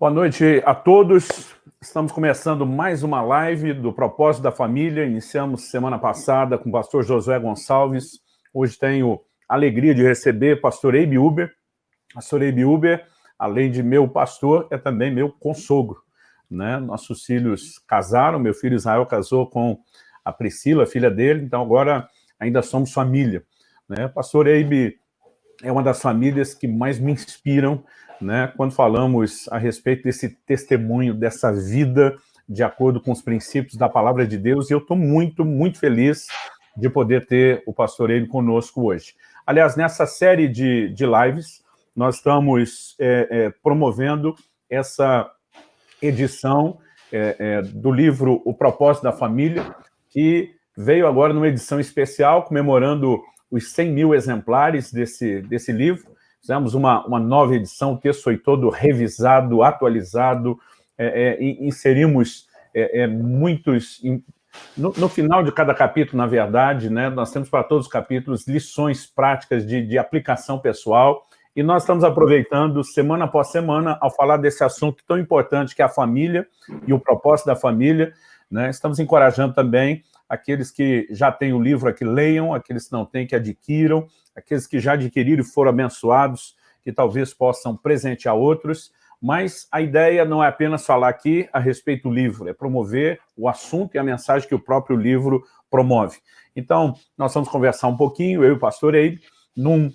Boa noite a todos. Estamos começando mais uma live do Propósito da Família. Iniciamos semana passada com o pastor Josué Gonçalves. Hoje tenho a alegria de receber o pastor Eibe Uber. Pastor Eibe Uber, além de meu pastor, é também meu consogro. Né? Nossos filhos casaram, meu filho Israel casou com a Priscila, filha dele, então agora ainda somos família. Né? Pastor Eibe é uma das famílias que mais me inspiram né, quando falamos a respeito desse testemunho, dessa vida de acordo com os princípios da palavra de Deus, e eu estou muito, muito feliz de poder ter o pastor ele conosco hoje. Aliás, nessa série de, de lives, nós estamos é, é, promovendo essa edição é, é do livro O Propósito da Família, que veio agora numa edição especial, comemorando os 100 mil exemplares desse, desse livro, Fizemos uma, uma nova edição, o texto foi todo revisado, atualizado, é, é, inserimos é, é, muitos... No, no, final de cada capítulo, na verdade, né, nós temos para todos os capítulos lições práticas de, de aplicação pessoal, e nós estamos aproveitando, semana após semana, ao falar desse assunto tão importante que é a família e o propósito da família, né, estamos encorajando também aqueles que já têm o livro aqui, leiam, aqueles que não têm, que adquiram, aqueles que já adquiriram e foram abençoados, que talvez possam presentear outros, mas a ideia não é apenas falar aqui a respeito do livro, é promover o assunto e a mensagem que o próprio livro promove. Então, nós vamos conversar um pouquinho, eu e o pastor Eibe, num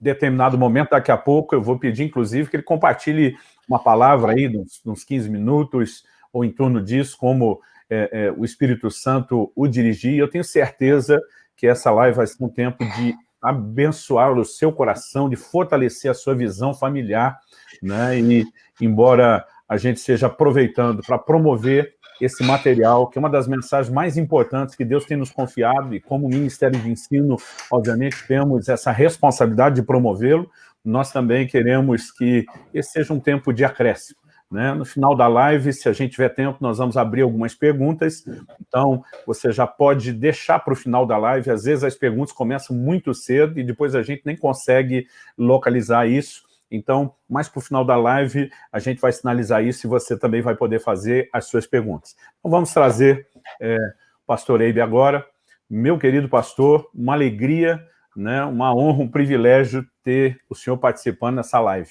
determinado momento, daqui a pouco, eu vou pedir, inclusive, que ele compartilhe uma palavra aí, uns, uns 15 minutos, ou em torno disso, como é, é, o Espírito Santo o dirigir, eu tenho certeza que essa live vai ser um tempo de abençoar o seu coração, de fortalecer a sua visão familiar, né? e embora a gente esteja aproveitando para promover esse material, que é uma das mensagens mais importantes que Deus tem nos confiado, e como Ministério de Ensino, obviamente, temos essa responsabilidade de promovê-lo, nós também queremos que esse seja um tempo de acréscimo, né? No final da live, se a gente tiver tempo, nós vamos abrir algumas perguntas, então você já pode deixar para o final da live, às vezes as perguntas começam muito cedo e depois a gente nem consegue localizar isso, então, mais para o final da live, a gente vai sinalizar isso e você também vai poder fazer as suas perguntas. Então, vamos trazer é, o pastor Eibe agora. Meu querido pastor, uma alegria, né, uma honra, um privilégio ter o senhor participando nessa live.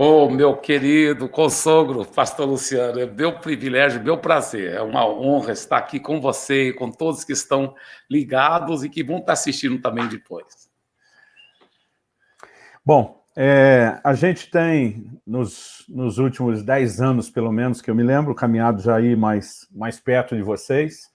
Oh, meu querido consogro, pastor Luciano, é meu privilégio, meu prazer, é uma honra estar aqui com você e com todos que estão ligados e que vão estar assistindo também depois. Bom, é, a gente tem, nos, nos últimos dez anos, pelo menos, que eu me lembro, caminhado já aí mais, mais perto de vocês,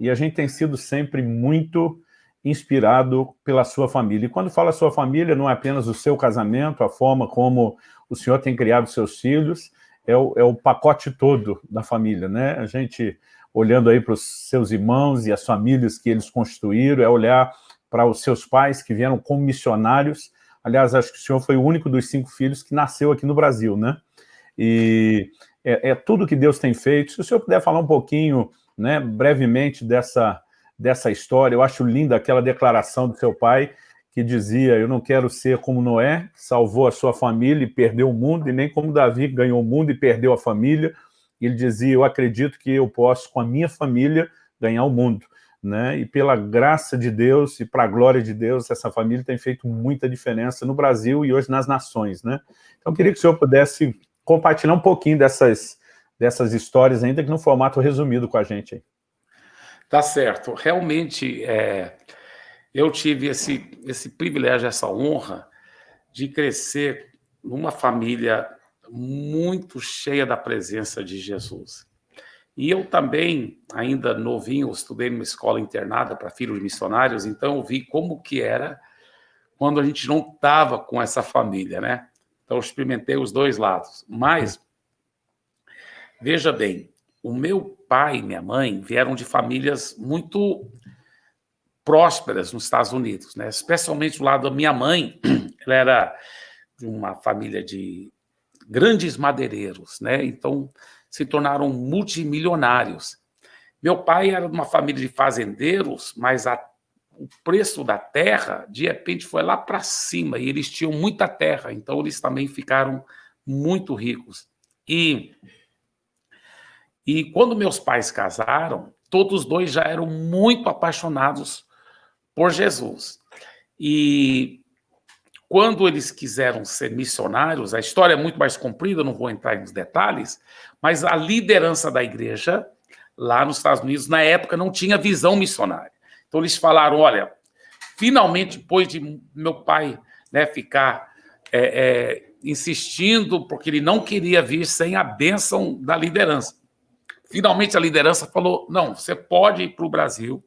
e a gente tem sido sempre muito inspirado pela sua família. E quando fala sua família, não é apenas o seu casamento, a forma como o senhor tem criado seus filhos, é o, é o pacote todo da família, né? A gente, olhando aí para os seus irmãos e as famílias que eles constituíram, é olhar para os seus pais que vieram como missionários. Aliás, acho que o senhor foi o único dos cinco filhos que nasceu aqui no Brasil, né? E é, é tudo que Deus tem feito. Se o senhor puder falar um pouquinho, né, brevemente dessa, dessa história, eu acho linda aquela declaração do seu pai, que dizia, eu não quero ser como Noé, salvou a sua família e perdeu o mundo, e nem como Davi, ganhou o mundo e perdeu a família. Ele dizia, eu acredito que eu posso, com a minha família, ganhar o mundo. Né? E pela graça de Deus e para a glória de Deus, essa família tem feito muita diferença no Brasil e hoje nas nações. Né? Então, eu queria que o senhor pudesse compartilhar um pouquinho dessas, dessas histórias, ainda que no formato resumido com a gente. Tá certo. Realmente, é, eu tive esse, esse privilégio, essa honra de crescer numa família muito cheia da presença de Jesus. E eu também, ainda novinho, estudei numa escola internada para filhos missionários, então eu vi como que era quando a gente não estava com essa família, né? Então eu experimentei os dois lados. Mas, veja bem, o meu pai e minha mãe vieram de famílias muito prósperas nos Estados Unidos, né? especialmente do lado da minha mãe, ela era de uma família de grandes madeireiros, né? então se tornaram multimilionários. Meu pai era de uma família de fazendeiros, mas a, o preço da terra, de repente, foi lá para cima, e eles tinham muita terra, então eles também ficaram muito ricos. E, e quando meus pais casaram, todos dois já eram muito apaixonados por Jesus. E quando eles quiseram ser missionários, a história é muito mais comprida, não vou entrar nos detalhes, mas a liderança da igreja lá nos Estados Unidos, na época, não tinha visão missionária. Então eles falaram, olha, finalmente, depois de meu pai né, ficar é, é, insistindo, porque ele não queria vir sem a bênção da liderança. Finalmente a liderança falou, não, você pode ir para o Brasil,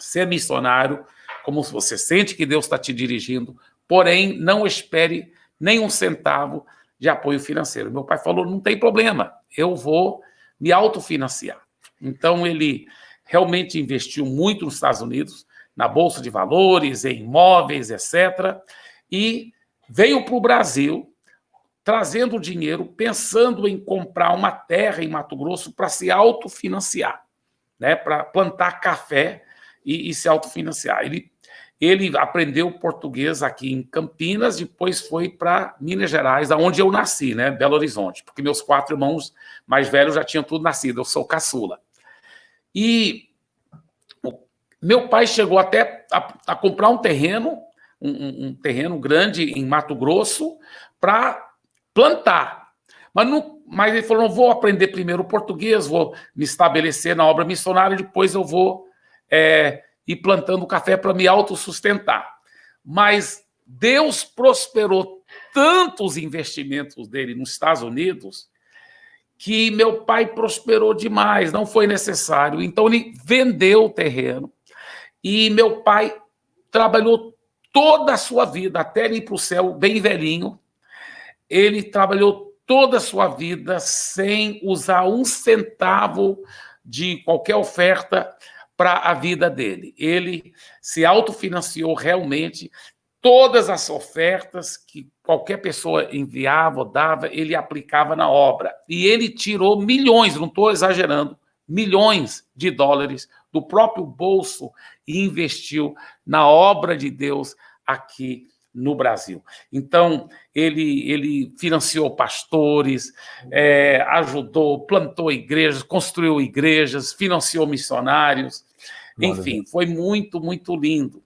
ser missionário, como você sente que Deus está te dirigindo, porém não espere nem um centavo de apoio financeiro. Meu pai falou, não tem problema, eu vou me autofinanciar. Então ele realmente investiu muito nos Estados Unidos, na Bolsa de Valores, em imóveis, etc. E veio para o Brasil trazendo dinheiro, pensando em comprar uma terra em Mato Grosso para se autofinanciar, né? para plantar café e, e se autofinanciar. Ele ele aprendeu português aqui em Campinas, depois foi para Minas Gerais, onde eu nasci, né, Belo Horizonte, porque meus quatro irmãos mais velhos já tinham tudo nascido, eu sou caçula. E meu pai chegou até a, a comprar um terreno, um, um, terreno grande em Mato Grosso, para plantar. Mas, não, mas ele falou: vou aprender primeiro português, vou me estabelecer na obra missionária, depois eu vou é, e plantando café para me autossustentar. Mas Deus prosperou tantos investimentos dele nos Estados Unidos que meu pai prosperou demais, não foi necessário. Então ele vendeu o terreno e meu pai trabalhou toda a sua vida, até ele ir para o céu, bem velhinho. Ele trabalhou toda a sua vida sem usar um centavo de qualquer oferta para a vida dele. Ele se autofinanciou realmente. Todas as ofertas que qualquer pessoa enviava ou dava, ele aplicava na obra. E ele tirou milhões, não estou exagerando, milhões de dólares do próprio bolso e investiu na obra de Deus aqui no Brasil. Então, ele, ele financiou pastores, é, ajudou, plantou igrejas, construiu igrejas, financiou missionários, enfim, foi muito, muito lindo.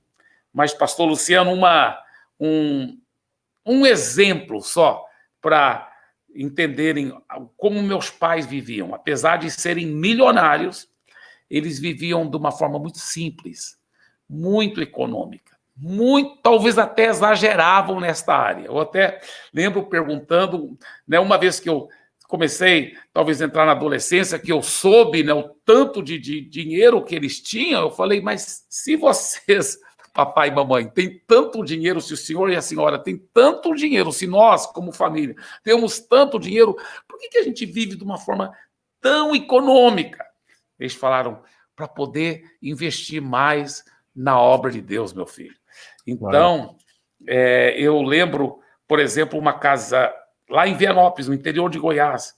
Mas, pastor Luciano, uma, um, um exemplo só para entenderem como meus pais viviam. Apesar de serem milionários, eles viviam de uma forma muito simples, muito econômica. Muito, talvez até exageravam nesta área. Eu até lembro perguntando, né, uma vez que eu comecei, talvez, a entrar na adolescência, que eu soube né, o tanto de, de dinheiro que eles tinham, eu falei, mas se vocês, papai e mamãe, têm tanto dinheiro, se o senhor e a senhora têm tanto dinheiro, se nós, como família, temos tanto dinheiro, por que, que a gente vive de uma forma tão econômica? Eles falaram, para poder investir mais na obra de Deus, meu filho. Então, é, eu lembro, por exemplo, uma casa lá em Vianópolis, no interior de Goiás,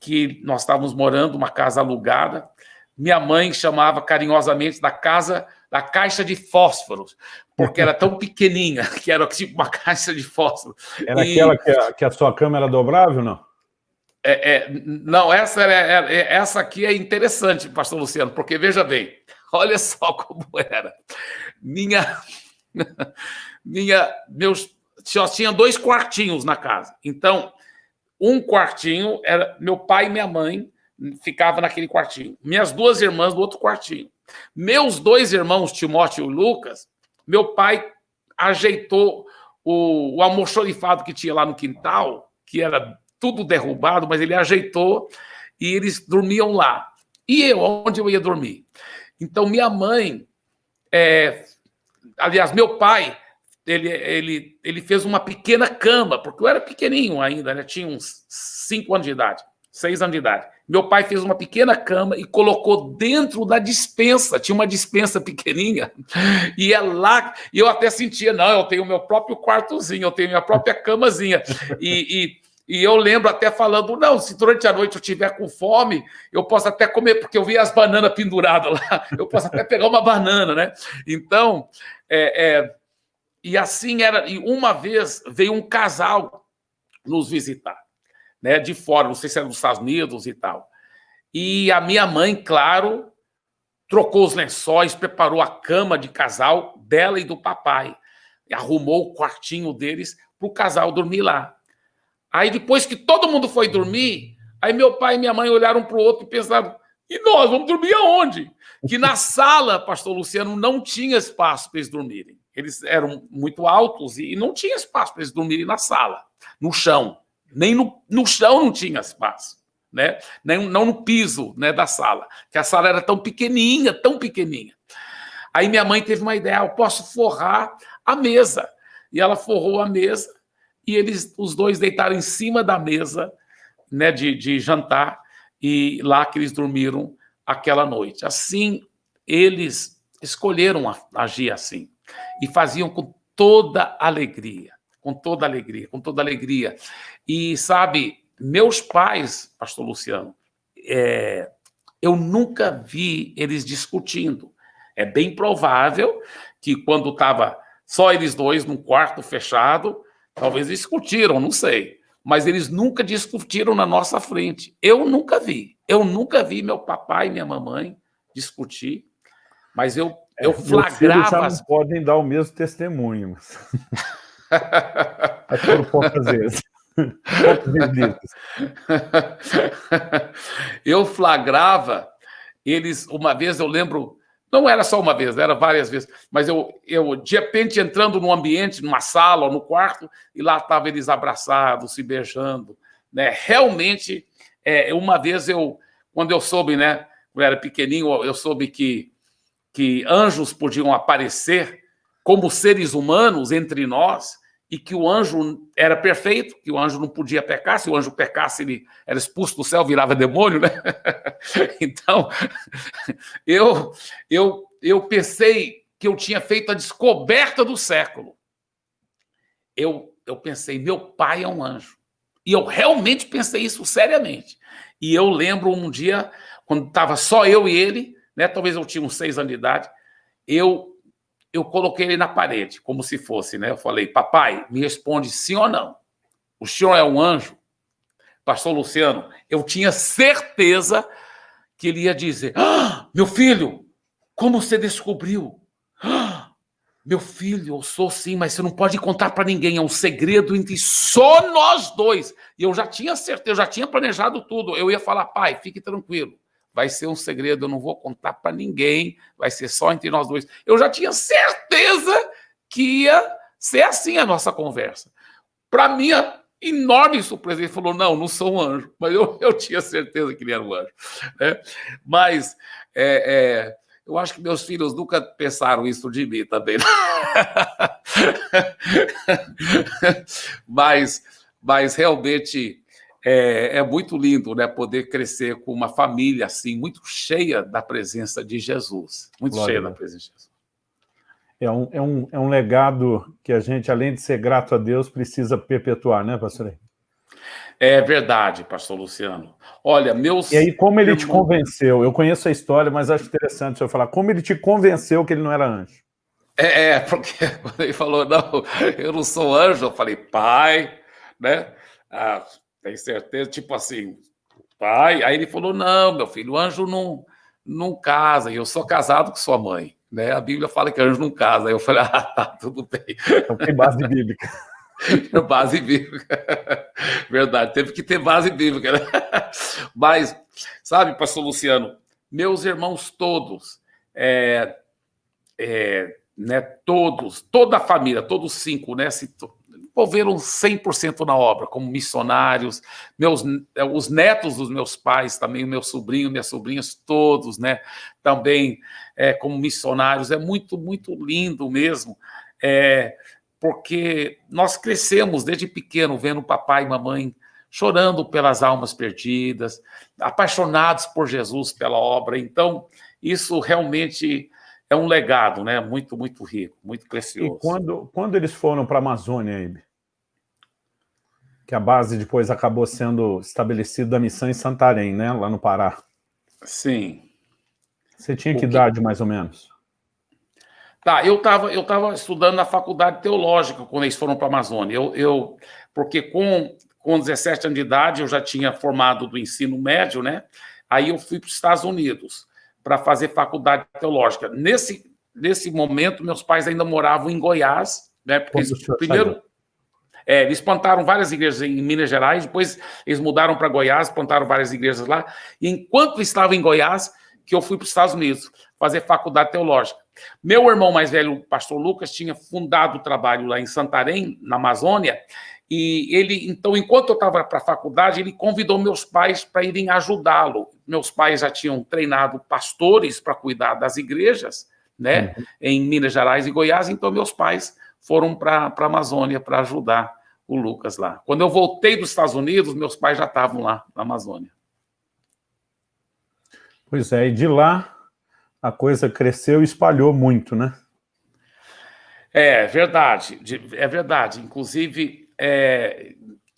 que nós estávamos morando, uma casa alugada. Minha mãe chamava carinhosamente da casa da caixa de fósforos, porque era tão pequenininha que era tipo uma caixa de fósforo. Era e... aquela que a, que a sua cama era dobrável, não? É, é, não, essa, é, é, essa aqui é interessante, pastor Luciano, porque veja bem, olha só como era. Minha, minha, meus só tinha dois quartinhos na casa. Então, um quartinho era meu pai e minha mãe ficava naquele quartinho. Minhas duas irmãs no outro quartinho. Meus dois irmãos, Timóteo e Lucas, meu pai ajeitou o, o almoxorifado que tinha lá no quintal, que era tudo derrubado, mas ele ajeitou e eles dormiam lá. E eu, onde eu ia dormir? Então, minha mãe, é, aliás, meu pai ele, ele, ele fez uma pequena cama, porque eu era pequenininho ainda, né? tinha uns cinco anos de idade, seis anos de idade. Meu pai fez uma pequena cama e colocou dentro da dispensa, tinha uma dispensa pequenininha, e é lá, e eu até sentia, não, eu tenho meu próprio quartozinho, eu tenho minha própria camazinha, e, e e eu lembro até falando, não, se durante a noite eu tiver com fome, eu posso até comer, porque eu vi as bananas penduradas lá, eu posso até pegar uma banana, né? Então, é, é, e assim era. E uma vez veio um casal nos visitar. né, de fora, não sei se era dos Estados Unidos e tal. E a minha mãe, claro, trocou os lençóis, preparou a cama de casal dela e do papai, arrumou o quartinho deles para o casal dormir lá. Aí depois que todo mundo foi dormir, aí meu pai e minha mãe olharam para o outro e pensaram: e nós vamos dormir aonde? Que na sala, pastor Luciano, não tinha espaço para eles dormirem. Eles eram muito altos e não tinha espaço para eles dormirem na sala, no chão. Nem no, no chão não tinha espaço, né? Nem, não no piso né, da sala, que a sala era tão pequenininha, tão pequenininha. Aí minha mãe teve uma ideia, ah, eu posso forrar a mesa. E ela forrou a mesa e eles, os dois deitaram em cima da mesa né, de, de jantar e lá que eles dormiram aquela noite. Assim, eles escolheram agir assim e faziam com toda alegria, com toda alegria, com toda alegria. E sabe, meus pais, pastor Luciano, é, eu nunca vi eles discutindo. É bem provável que quando estava só eles dois num quarto fechado, talvez discutiram, não sei. Mas eles nunca discutiram na nossa frente. Eu nunca vi. Eu nunca vi meu papai e minha mamãe discutir, mas eu, é, eu flagrava. Já não podem dar o mesmo testemunho. Mas foram poucas vezes. eu flagrava eles, uma vez eu lembro, não era só uma vez, era várias vezes, mas eu, eu de repente entrando num ambiente, numa sala ou no quarto, e lá estavam eles abraçados, se beijando, né? Realmente, é, uma vez eu, quando eu soube, né, eu era pequenininho, eu soube que, que anjos podiam aparecer como seres humanos entre nós, e que o anjo era perfeito, que o anjo não podia pecar, se o anjo pecasse, ele era expulso do céu, virava demônio, né? Então, eu, eu, eu pensei que eu tinha feito a descoberta do século. Eu, eu pensei, meu pai é um anjo. E eu realmente pensei isso seriamente. E eu lembro um dia, quando estava só eu e ele, né? Talvez eu tinha uns seis anos de idade, eu eu coloquei ele na parede, como se fosse, né? Eu falei, papai, me responde sim ou não. O senhor é um anjo? Pastor Luciano, eu tinha certeza que ele ia dizer: ah, meu filho, como você descobriu? Meu filho, eu sou sim, mas você não pode contar para ninguém, é um segredo entre só nós dois. E eu já tinha certeza, eu já tinha planejado tudo. Eu ia falar, pai, fique tranquilo vai ser um segredo, eu não vou contar para ninguém, vai ser só entre nós dois. Eu já tinha certeza que ia ser assim a nossa conversa. Para minha enorme surpresa, ele falou: Não, não sou um anjo, mas eu, eu tinha certeza que ele era um anjo. Né? Mas é, é, eu acho que meus filhos nunca pensaram isso de mim também. mas, mas realmente é, é, muito lindo né, poder crescer com uma família assim, muito cheia da presença de Jesus. Muito Glória cheia da presença de Jesus. É um, é, um, é um legado que a gente, além de ser grato a Deus, precisa perpetuar, né, pastor? É verdade, pastor Luciano. Olha, meus... E aí, como ele te convenceu? Eu conheço a história, mas acho interessante o senhor falar. Como ele te convenceu que ele não era anjo? É, é porque quando ele falou, não, eu não sou anjo, eu falei, pai, né? Ah, tem certeza? Tipo assim, pai. Aí ele falou: não, meu filho, o anjo não, não casa, e eu sou casado com sua mãe. Né? A Bíblia fala que anjo não casa. Aí eu falei: ah, tá, tudo bem. Então tem base bíblica. base bíblica. Verdade, teve que ter base bíblica. Né? Mas, sabe, pastor Luciano, meus irmãos todos, é, é, né, todos, toda a família, todos cinco, né, se, envolveram 100% na obra, como missionários, meus, eh, os netos dos meus pais também, meu sobrinho, minhas sobrinhas, todos, né, também é, como missionários. É muito, muito lindo mesmo, é, porque nós crescemos desde pequeno vendo papai e mamãe chorando pelas almas perdidas, apaixonados por Jesus, pela obra. Então, isso realmente é um legado, né? Muito, muito rico, muito precioso. E quando, quando eles foram para a Amazônia, Ibe? Que a base depois acabou sendo estabelecida da missão em Santarém, né? Lá no Pará. Sim. Você tinha que, que idade, mais ou menos? Tá, eu estava eu tava estudando na faculdade teológica quando eles foram para a Amazônia. Eu, eu, porque com, com 17 anos de idade, eu já tinha formado do ensino médio, né? Aí eu fui para os Estados Unidos para fazer faculdade teológica. Nesse, nesse momento, meus pais ainda moravam em Goiás, né? Porque eles, primeiro, é, eles plantaram várias igrejas em Minas Gerais, depois eles mudaram para Goiás, plantaram várias igrejas lá. E enquanto estava em Goiás, que eu fui para os Estados Unidos fazer faculdade teológica. Meu irmão mais velho, o pastor Lucas, tinha fundado o trabalho lá em Santarém, na Amazônia, e ele, então, enquanto eu estava para a faculdade, ele convidou meus pais para irem ajudá-lo. Meus pais já tinham treinado pastores para cuidar das igrejas, né, uhum. em Minas Gerais e Goiás, então meus pais foram para a Amazônia para ajudar o Lucas lá. Quando eu voltei dos Estados Unidos, meus pais já estavam lá na Amazônia. Pois é, e de lá a coisa cresceu e espalhou muito, né? É verdade, é verdade. Inclusive, é,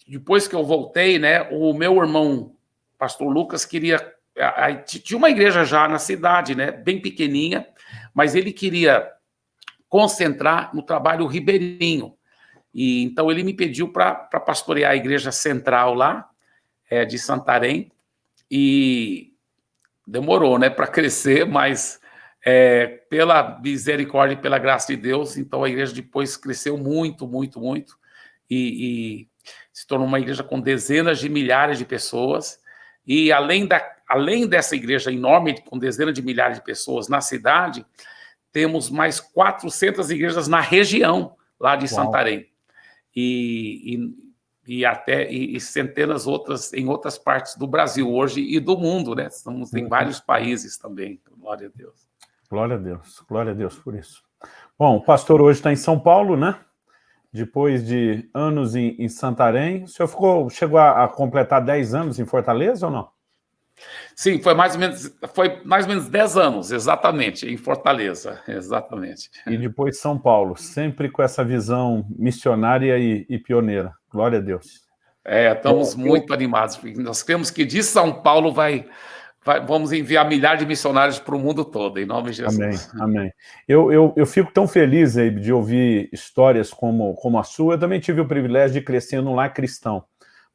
depois que eu voltei, né, o meu irmão, pastor Lucas, queria... Tinha uma igreja já na cidade, né, bem pequenininha, mas ele queria concentrar no trabalho ribeirinho. E, então, ele me pediu para pastorear a igreja central lá, é, de Santarém, e demorou né, para crescer, mas é, pela misericórdia e pela graça de Deus, então a igreja depois cresceu muito, muito, muito, e, e, se tornou uma igreja com dezenas de milhares de pessoas, e além, da, além dessa igreja enorme, com dezenas de milhares de pessoas na cidade, temos mais 400 igrejas na região lá de Uau. Santarém, e, e, e até e, e, centenas outras em outras partes do Brasil hoje e do mundo, né? Estamos em uhum. vários países também, glória a Deus. Glória a Deus, glória a Deus por isso. Bom, o pastor hoje está em São Paulo, né? depois de anos em, em Santarém. O senhor ficou, chegou a, a, completar 10 anos em Fortaleza ou não? Sim, foi mais ou menos, foi mais ou menos 10 anos, exatamente, em Fortaleza, exatamente. E depois São Paulo, sempre com essa visão missionária e, e pioneira. Glória a Deus. É, estamos muito animados, nós cremos que de São Paulo vai vai, vamos enviar milhares de missionários para o mundo todo, em nome de Jesus. Amém, amém. Eu, eu, eu fico tão feliz, de ouvir histórias como, como a sua. Eu também tive o privilégio de crescer num lar cristão.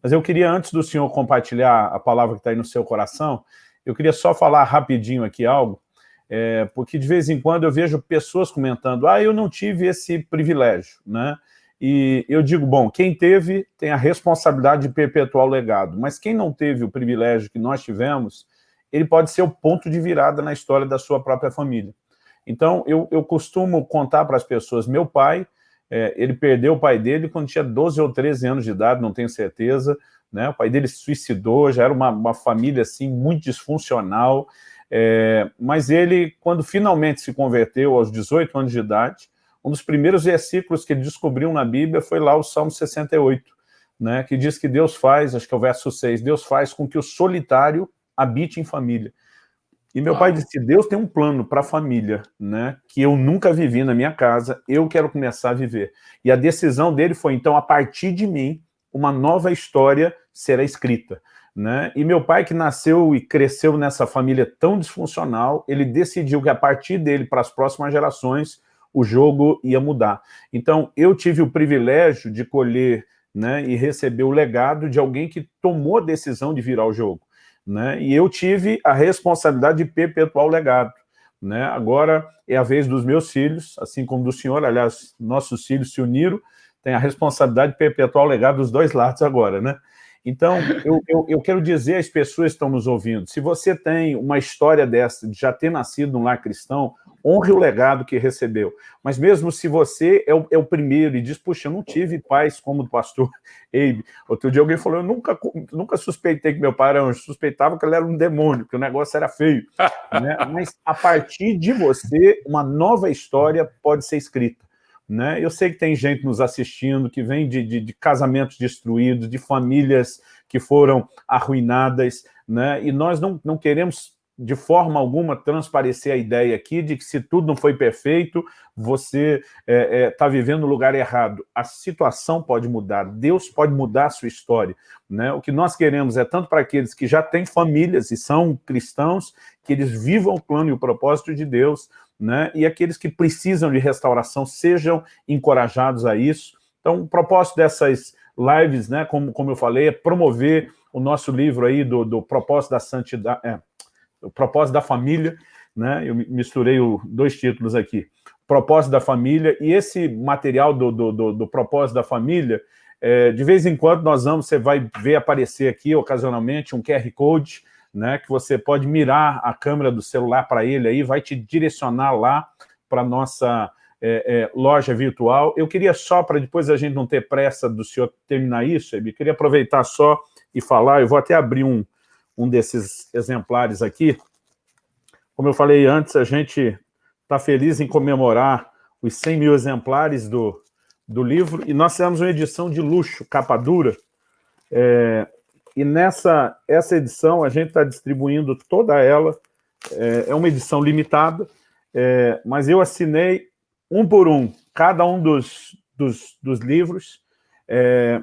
Mas eu queria, antes do senhor compartilhar a palavra que está aí no seu coração, eu queria só falar rapidinho aqui algo, é, porque de vez em quando eu vejo pessoas comentando, ah, eu não tive esse privilégio, né? E eu digo, bom, quem teve tem a responsabilidade de perpetuar o legado, mas quem não teve o privilégio que nós tivemos, ele pode ser o ponto de virada na história da sua própria família. Então, eu, eu costumo contar para as pessoas, meu pai, é, ele perdeu o pai dele quando tinha 12 ou 13 anos de idade, não tenho certeza, né? o pai dele se suicidou, já era uma, uma família assim, muito disfuncional, é, mas ele, quando finalmente se converteu aos 18 anos de idade, um dos primeiros versículos que ele descobriu na Bíblia foi lá o Salmo 68, né, que diz que Deus faz, acho que é o verso 6, Deus faz com que o solitário habite em família. E meu pai disse, Deus tem um plano para a família, né, que eu nunca vivi na minha casa, eu quero começar a viver. E a decisão dele foi, então, a partir de mim, uma nova história será escrita. Né? E meu pai, que nasceu e cresceu nessa família tão disfuncional, ele decidiu que a partir dele, para as próximas gerações, o jogo ia mudar. Então, eu tive o privilégio de colher né, e receber o legado de alguém que tomou a decisão de virar o jogo né? e eu tive a responsabilidade de perpetuar o legado. Né? Agora é a vez dos meus filhos, assim como do senhor, aliás, nossos filhos se uniram, tem a responsabilidade de perpetuar o legado dos dois lados agora, né? Então, eu, eu, eu, quero dizer às pessoas que estão nos ouvindo, se você tem uma história dessa, de já ter nascido num lar cristão, honre o legado que recebeu. Mas mesmo se você é o, é o primeiro e diz, puxa, eu não tive pais como o pastor Eibe. Outro dia alguém falou, eu nunca, nunca suspeitei que meu pai era anjo, suspeitava que ele era um demônio, que o negócio era feio. né? Mas a partir de você, uma nova história pode ser escrita. Né? Eu sei que tem gente nos assistindo que vem de, de, de casamentos destruídos, de famílias que foram arruinadas, né? e nós não, não queremos de forma alguma transparecer a ideia aqui de que se tudo não foi perfeito, você está é, é, tá vivendo no lugar errado. A situação pode mudar, Deus pode mudar a sua história. Né? O que nós queremos é tanto para aqueles que já têm famílias e são cristãos, que eles vivam o plano e o propósito de Deus, né? e aqueles que precisam de restauração sejam encorajados a isso. Então, o propósito dessas lives, né, como, como eu falei, é promover o nosso livro aí do, do Propósito da Santidade, é, o Propósito da Família, né, eu misturei dois títulos aqui, Propósito da Família, e esse material do, do, do, do Propósito da Família, é, de vez em quando nós vamos, você vai ver aparecer aqui, ocasionalmente, um QR Code, né, que você pode mirar a câmera do celular para ele aí, vai te direcionar lá para a nossa é, é, loja virtual. Eu queria só, para depois a gente não ter pressa do senhor terminar isso, eu queria aproveitar só e falar, eu vou até abrir um, um desses exemplares aqui. Como eu falei antes, a gente está feliz em comemorar os 100 mil exemplares do, do livro, e nós temos uma edição de luxo, capa dura, é, e nessa essa edição a gente está distribuindo toda ela, é, é, uma edição limitada, é, mas eu assinei um por um, cada um dos, dos, dos livros, é,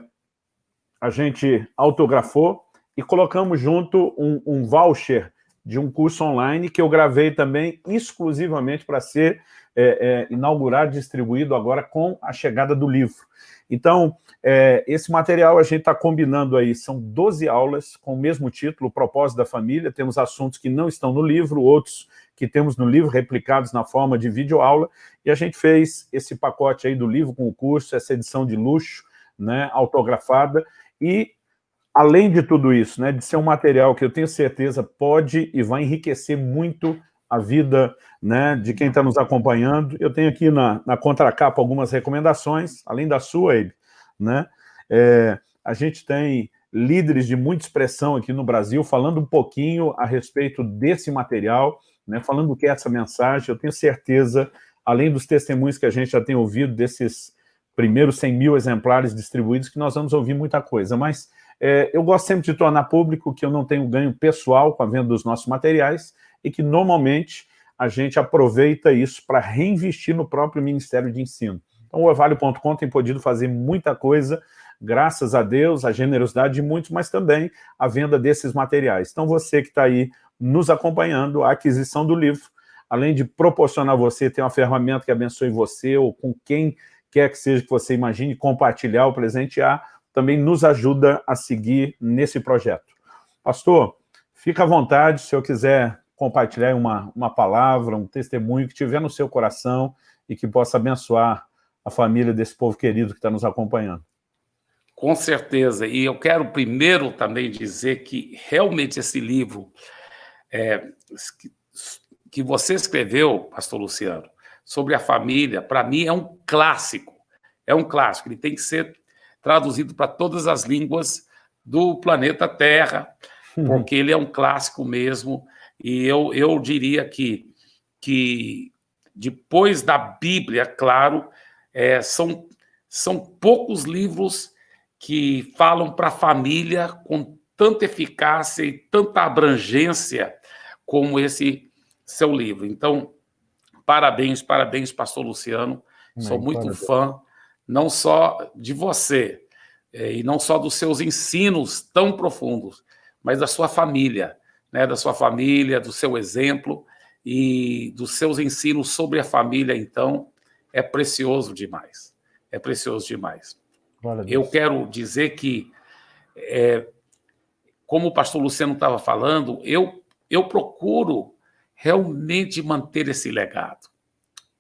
a gente autografou e colocamos junto um, um voucher de um curso online que eu gravei também exclusivamente para ser é, é, inaugurado, distribuído agora com a chegada do livro. Então, é, esse material a gente está combinando aí, são 12 aulas com o mesmo título, o Propósito da Família, temos assuntos que não estão no livro, outros que temos no livro, replicados na forma de videoaula, e a gente fez esse pacote aí do livro com o curso, essa edição de luxo, né, autografada, e além de tudo isso, né, de ser um material que eu tenho certeza pode e vai enriquecer muito a vida né, de quem está nos acompanhando. Eu tenho aqui na, na contracapa algumas recomendações, além da sua, Abe, né? É, a gente tem líderes de muita expressão aqui no Brasil falando um pouquinho a respeito desse material, né, falando o que é essa mensagem. Eu tenho certeza, além dos testemunhos que a gente já tem ouvido desses primeiros 100 mil exemplares distribuídos, que nós vamos ouvir muita coisa, mas é, eu gosto sempre de tornar público que eu não tenho ganho pessoal com a venda dos nossos materiais e que normalmente a gente aproveita isso para reinvestir no próprio Ministério de Ensino. Então o Evalio.com tem podido fazer muita coisa, graças a Deus, a generosidade de muitos, mas também a venda desses materiais. Então você que está aí nos acompanhando, a aquisição do livro, além de proporcionar você ter uma ferramenta que abençoe você ou com quem quer que seja que você imagine compartilhar ou presentear, também nos ajuda a seguir nesse projeto. Pastor, fica à vontade, se eu quiser compartilhar uma, uma palavra, um testemunho que tiver no seu coração e que possa abençoar a família desse povo querido que está nos acompanhando. Com certeza. E eu quero primeiro também dizer que realmente esse livro é, que você escreveu, pastor Luciano, sobre a família, para mim é um clássico. É um clássico. Ele tem que ser traduzido para todas as línguas do planeta Terra, uhum. porque ele é um clássico mesmo. E eu, eu diria que, que depois da Bíblia, claro, é, são, são poucos livros que falam para a família com tanta eficácia e tanta abrangência como esse seu livro. Então, parabéns, parabéns, pastor Luciano. Sou muito parabéns. fã, não só de você, é, e não só dos seus ensinos tão profundos, mas da sua família né, da sua família, do seu exemplo e dos seus ensinos sobre a família, então, é precioso demais. É precioso demais. Eu quero dizer que, é, como o pastor Luciano estava falando, eu, eu procuro realmente manter esse legado.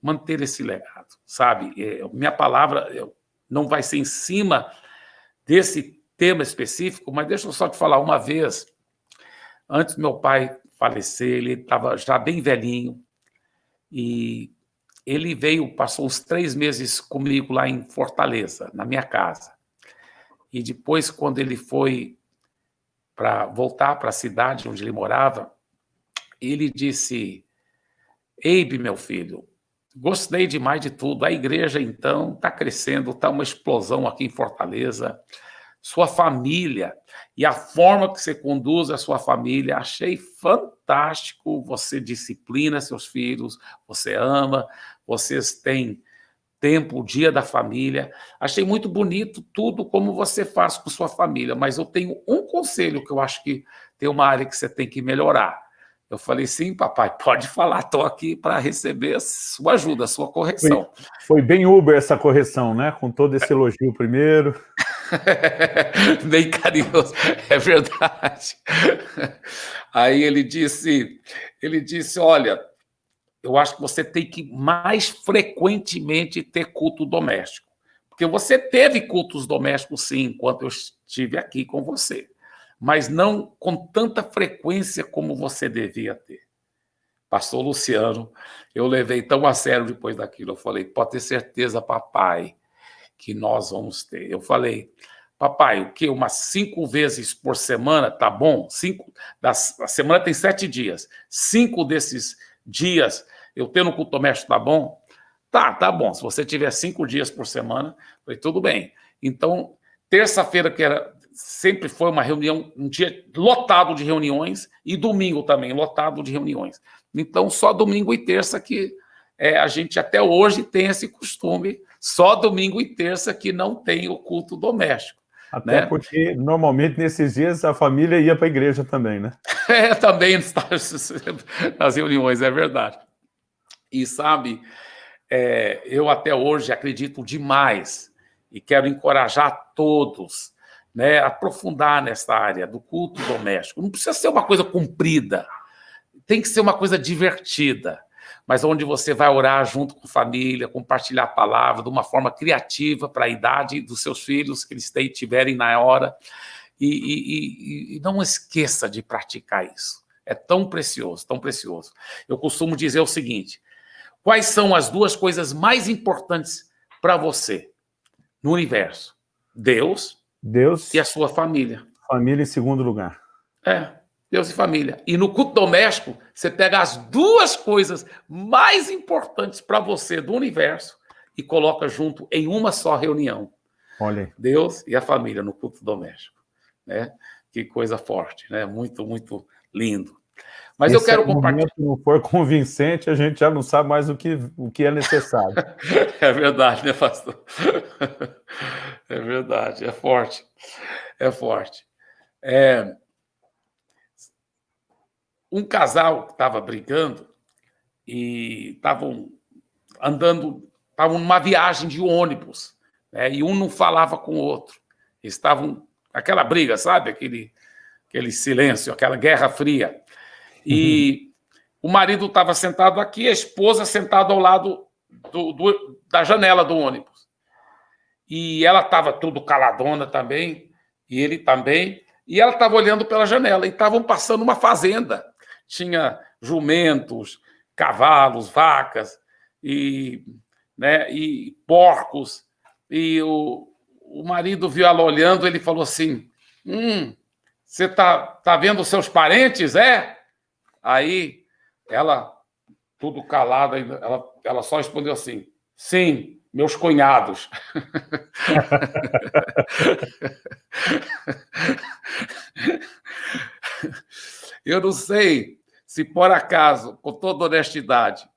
Manter esse legado, sabe? É, minha palavra não vai ser em cima desse tema específico, mas deixa eu só te falar uma vez Antes meu pai falecer, ele estava já bem velhinho, e ele veio, passou uns três meses comigo lá em Fortaleza, na minha casa. E depois, quando ele foi para voltar para a cidade onde ele morava, ele disse, Eibe, meu filho, gostei demais de tudo. A igreja, então, está crescendo, está uma explosão aqui em Fortaleza sua família e a forma que você conduz a sua família. Achei fantástico. Você disciplina seus filhos, você ama, vocês têm tempo, o dia da família. Achei muito bonito tudo como você faz com sua família, mas eu tenho um conselho que eu acho que tem uma área que você tem que melhorar. Eu falei, sim, papai, pode falar, estou aqui para receber a sua ajuda, a sua correção. Foi, foi, bem Uber essa correção, né? Com todo esse elogio primeiro. Bem carinhoso, é verdade. Aí ele disse, ele disse, olha, eu acho que você tem que mais frequentemente ter culto doméstico. Porque você teve cultos domésticos, sim, enquanto eu estive aqui com você. Mas não com tanta frequência como você devia ter. Pastor Luciano, eu levei tão a sério depois daquilo. Eu falei, pode ter certeza, papai, que nós vamos ter. Eu falei, papai, o que? Umas cinco vezes por semana, tá bom? Cinco, das, a semana tem sete dias. Cinco desses dias eu tendo culto doméstico, tá bom? Tá, tá bom. Se você tiver cinco dias por semana, foi tudo bem. Então, terça-feira, que era sempre foi uma reunião, um dia lotado de reuniões, e domingo também, lotado de reuniões. Então, só domingo e terça que é, a gente até hoje tem esse costume, só domingo e terça que não tem o culto doméstico. Até né? porque, normalmente, nesses dias, a família ia para a igreja também, né? É, também nas reuniões, é verdade. E sabe, é, eu até hoje acredito demais e quero encorajar todos né, aprofundar nessa área do culto doméstico. Não precisa ser uma coisa comprida, tem que ser uma coisa divertida, mas onde você vai orar junto com a família, compartilhar a palavra de uma forma criativa para a idade dos seus filhos que eles tiverem na hora. E, e, e, e não esqueça de praticar isso. É tão precioso, tão precioso. Eu costumo dizer o seguinte: Quais são as duas coisas mais importantes para você no universo? Deus, Deus e a sua família. Família em segundo lugar. É, Deus e família. E no culto doméstico, você pega as duas coisas mais importantes para você do universo e coloca junto em uma só reunião. Olha. Deus e a família no culto doméstico, né? Que coisa forte, né? Muito, muito lindo. Mas Esse eu quero compartilhar. Se não for convincente, a gente já não sabe mais o que, o que é necessário. é verdade, né, pastor? É verdade, é forte. É forte. É... Um casal estava brigando e estavam andando, estavam numa viagem de ônibus, né? e um não falava com o outro. estavam aquela briga, sabe? Aquele, aquele silêncio, aquela guerra fria. E uhum. o marido estava sentado aqui, a esposa sentada ao lado do, do, da janela do ônibus. E ela estava tudo caladona também, e ele também. E ela estava olhando pela janela, e estavam passando uma fazenda. Tinha jumentos, cavalos, vacas, e, né, e porcos. E o, o marido viu ela olhando, ele falou assim: Hum, você está tá vendo seus parentes, é? Aí ela, tudo calada, ela, ela só respondeu assim: sim, meus cunhados. Eu não sei se por acaso, com toda honestidade,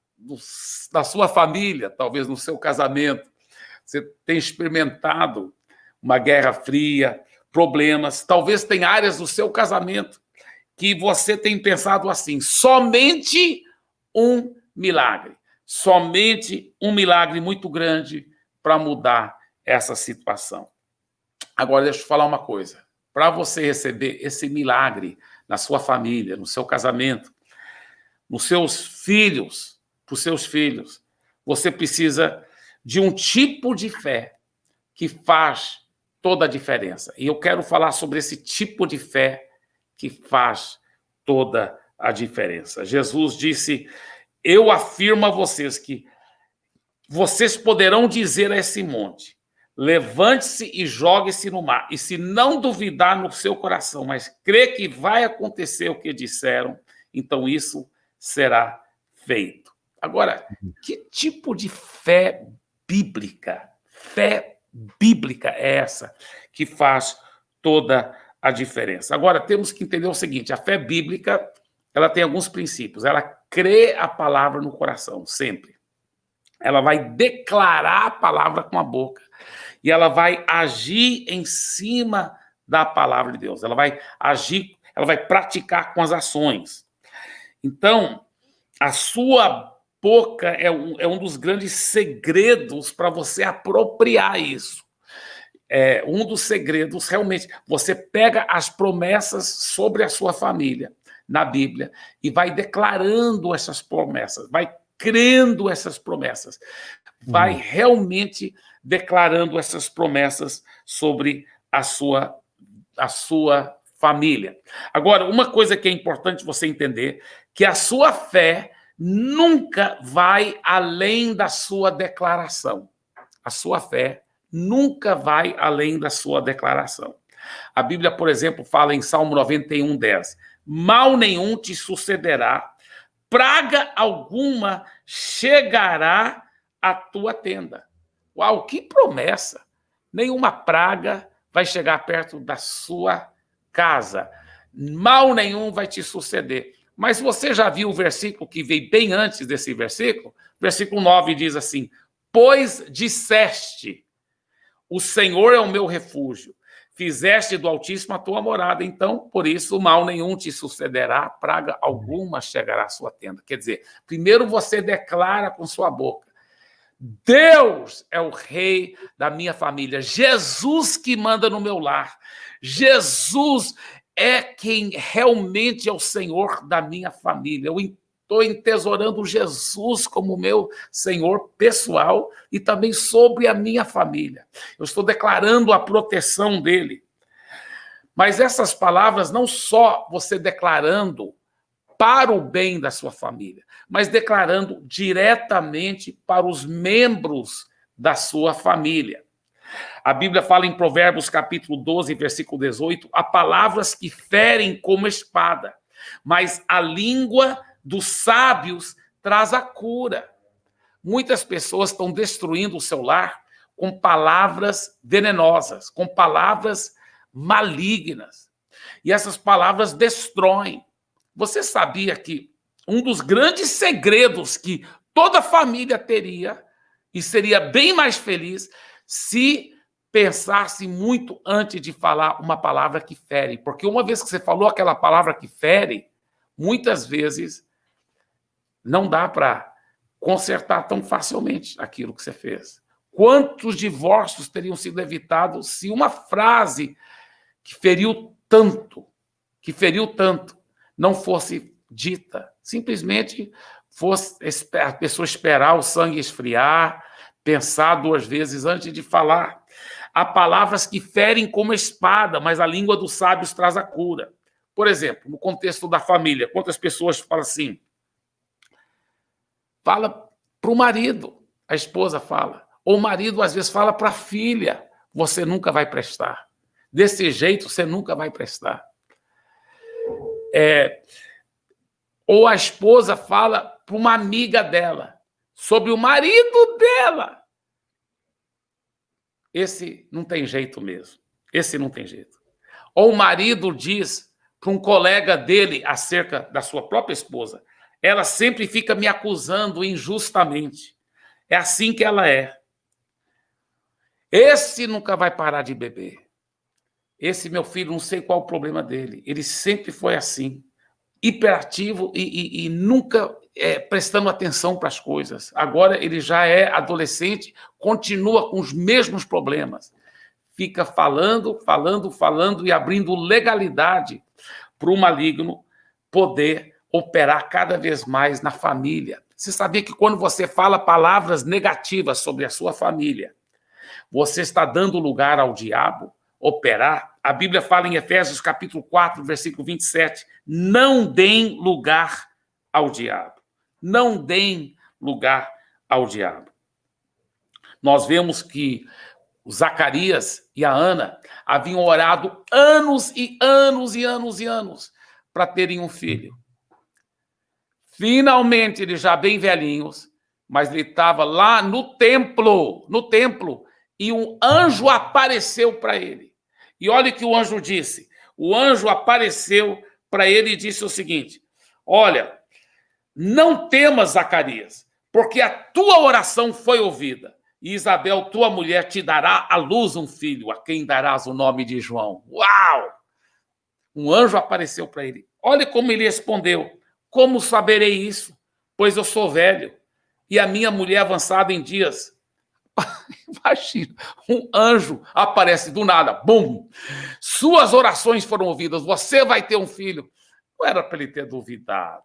na sua família, talvez no seu casamento, você tem experimentado uma guerra fria, problemas, talvez tem áreas do seu casamento que você tem pensado assim: somente um milagre, somente um milagre muito grande para mudar essa situação. Agora, deixa eu falar uma coisa. Para você receber esse milagre na sua família, no seu casamento, nos seus filhos, para os seus filhos, você precisa de um tipo de fé que faz toda a diferença. E eu quero falar sobre esse tipo de fé que faz toda a diferença. Jesus disse: Eu afirmo a vocês que vocês poderão dizer a esse monte: levante-se e jogue-se no mar. E se não duvidar no seu coração, mas crê que vai acontecer o que disseram, então isso será feito. Agora, que tipo de fé bíblica, fé bíblica é essa que faz toda a a diferença. Agora, temos que entender o seguinte, a fé bíblica, ela tem alguns princípios. Ela crê a palavra no coração, sempre. Ela vai declarar a palavra com a boca e ela vai agir em cima da palavra de Deus. Ela vai agir, ela vai praticar com as ações. Então, a sua boca é um, é um dos grandes segredos para você apropriar isso. É, um dos segredos, realmente, você pega as promessas sobre a sua família na Bíblia e vai declarando essas promessas, vai crendo essas promessas, vai hum. realmente declarando essas promessas sobre a sua, a sua família. Agora, uma coisa que é importante você entender, que a sua fé nunca vai além da sua declaração. A sua fé nunca vai além da sua declaração. A Bíblia, por exemplo, fala em Salmo 91, 10, mal nenhum te sucederá, praga alguma chegará à tua tenda. Uau, que promessa! Nenhuma praga vai chegar perto da sua casa. Mal nenhum vai te suceder. Mas você já viu o versículo que veio bem antes desse versículo? Versículo 9 diz assim: Pois disseste, o Senhor é o meu refúgio, fizeste do Altíssimo a tua morada, então, por isso, mal nenhum te sucederá, praga alguma chegará à sua tenda. Quer dizer, primeiro você declara com sua boca, Deus é o rei da minha família, Jesus que manda no meu lar, Jesus é quem realmente é o Senhor da minha família. Eu estou entesourando Jesus como meu Senhor pessoal e também sobre a minha família. Eu estou declarando a proteção dele. Mas essas palavras não só você declarando para o bem da sua família, mas declarando diretamente para os membros da sua família. A Bíblia fala em Provérbios capítulo 12, versículo 18, há palavras que ferem como espada, mas a língua dos sábios traz a cura. Muitas pessoas estão destruindo o seu lar com palavras venenosas, com palavras malignas. E essas palavras destroem. Você sabia que um dos grandes segredos que toda família teria e seria bem mais feliz se pensasse muito antes de falar uma palavra que fere. Porque uma vez que você falou aquela palavra que fere, muitas vezes não dá para consertar tão facilmente aquilo que você fez. Quantos divórcios teriam sido evitados se uma frase que feriu tanto, que feriu tanto, não fosse dita? Simplesmente fosse a pessoa esperar o sangue esfriar, pensar duas vezes antes de falar. Há palavras que ferem como espada, mas a língua dos sábios traz a cura. Por exemplo, no contexto da família, quantas pessoas falam assim? Fala para o marido, a esposa fala. Ou o marido, às vezes, fala para a filha: você nunca vai prestar. Desse jeito, você nunca vai prestar. É, ou a esposa fala para uma amiga dela sobre o marido dela. Esse não tem jeito mesmo. Esse não tem jeito. Ou o marido diz para um colega dele acerca da sua própria esposa: ela sempre fica me acusando injustamente. É assim que ela é. Esse nunca vai parar de beber. Esse meu filho, não sei qual o problema dele. Ele sempre foi assim, hiperativo e, e, e nunca é, prestando atenção para as coisas. Agora ele já é adolescente, continua com os mesmos problemas. Fica falando, falando, falando e abrindo legalidade para o maligno poder operar cada vez mais na família. Você sabia que quando você fala palavras negativas sobre a sua família, você está dando lugar ao diabo operar? A Bíblia fala em Efésios capítulo 4, versículo 27, não deem lugar ao diabo. Não deem lugar ao diabo. Nós vemos que Zacarias e a Ana haviam orado anos e anos e anos e anos para terem um filho. Finalmente, eles já bem velhinhos, mas ele estava lá no templo, no templo, e um anjo apareceu para ele. E olha o que o anjo disse. O anjo apareceu para ele e disse o seguinte: Olha, não temas, Zacarias, porque a tua oração foi ouvida. E Isabel, tua mulher, te dará à luz um filho, a quem darás o nome de João. Uau! Um anjo apareceu para ele. Olha como ele respondeu: Como saberei isso? Pois eu sou velho e a minha mulher avançada em dias. Imagina, um anjo aparece do nada, bum! Suas orações foram ouvidas, você vai ter um filho. Não era para ele ter duvidado.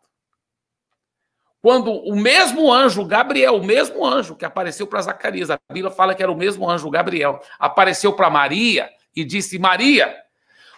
Quando o mesmo anjo, Gabriel, o mesmo anjo que apareceu para Zacarias, a Bíblia fala que era o mesmo anjo, Gabriel, apareceu para Maria e disse: Maria,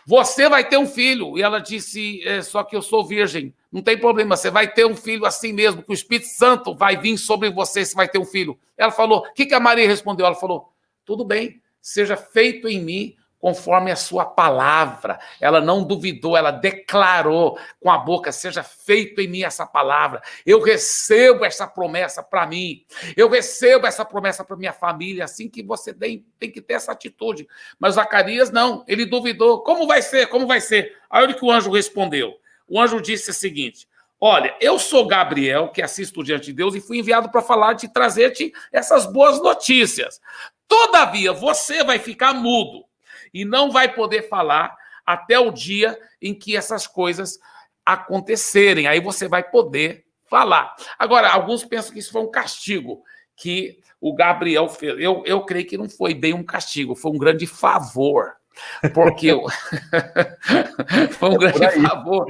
você vai ter um filho. E ela disse: é, Só que eu sou virgem. Não tem problema, você vai ter um filho assim mesmo, que o Espírito Santo vai vir sobre você, você vai ter um filho. Ela falou: O que, que a Maria respondeu? Ela falou: Tudo bem, seja feito em mim conforme a sua palavra. Ela não duvidou, ela declarou com a boca: seja feito em mim essa palavra. Eu recebo essa promessa para mim. Eu recebo essa promessa para minha família. Assim que você tem, tem que ter essa atitude. Mas Zacarias não, ele duvidou. Como vai ser? Como vai ser? Aí olha que o anjo respondeu. O anjo disse o seguinte: Olha, eu sou Gabriel, que assisto diante de Deus, e fui enviado para falar de trazer-te essas boas notícias. Todavia, você vai ficar mudo e não vai poder falar até o dia em que essas coisas acontecerem. Aí você vai poder falar. Agora, alguns pensam que isso foi um castigo que o Gabriel fez. Eu, eu creio que não foi bem um castigo, foi um grande favor. Porque foi um é grande favor.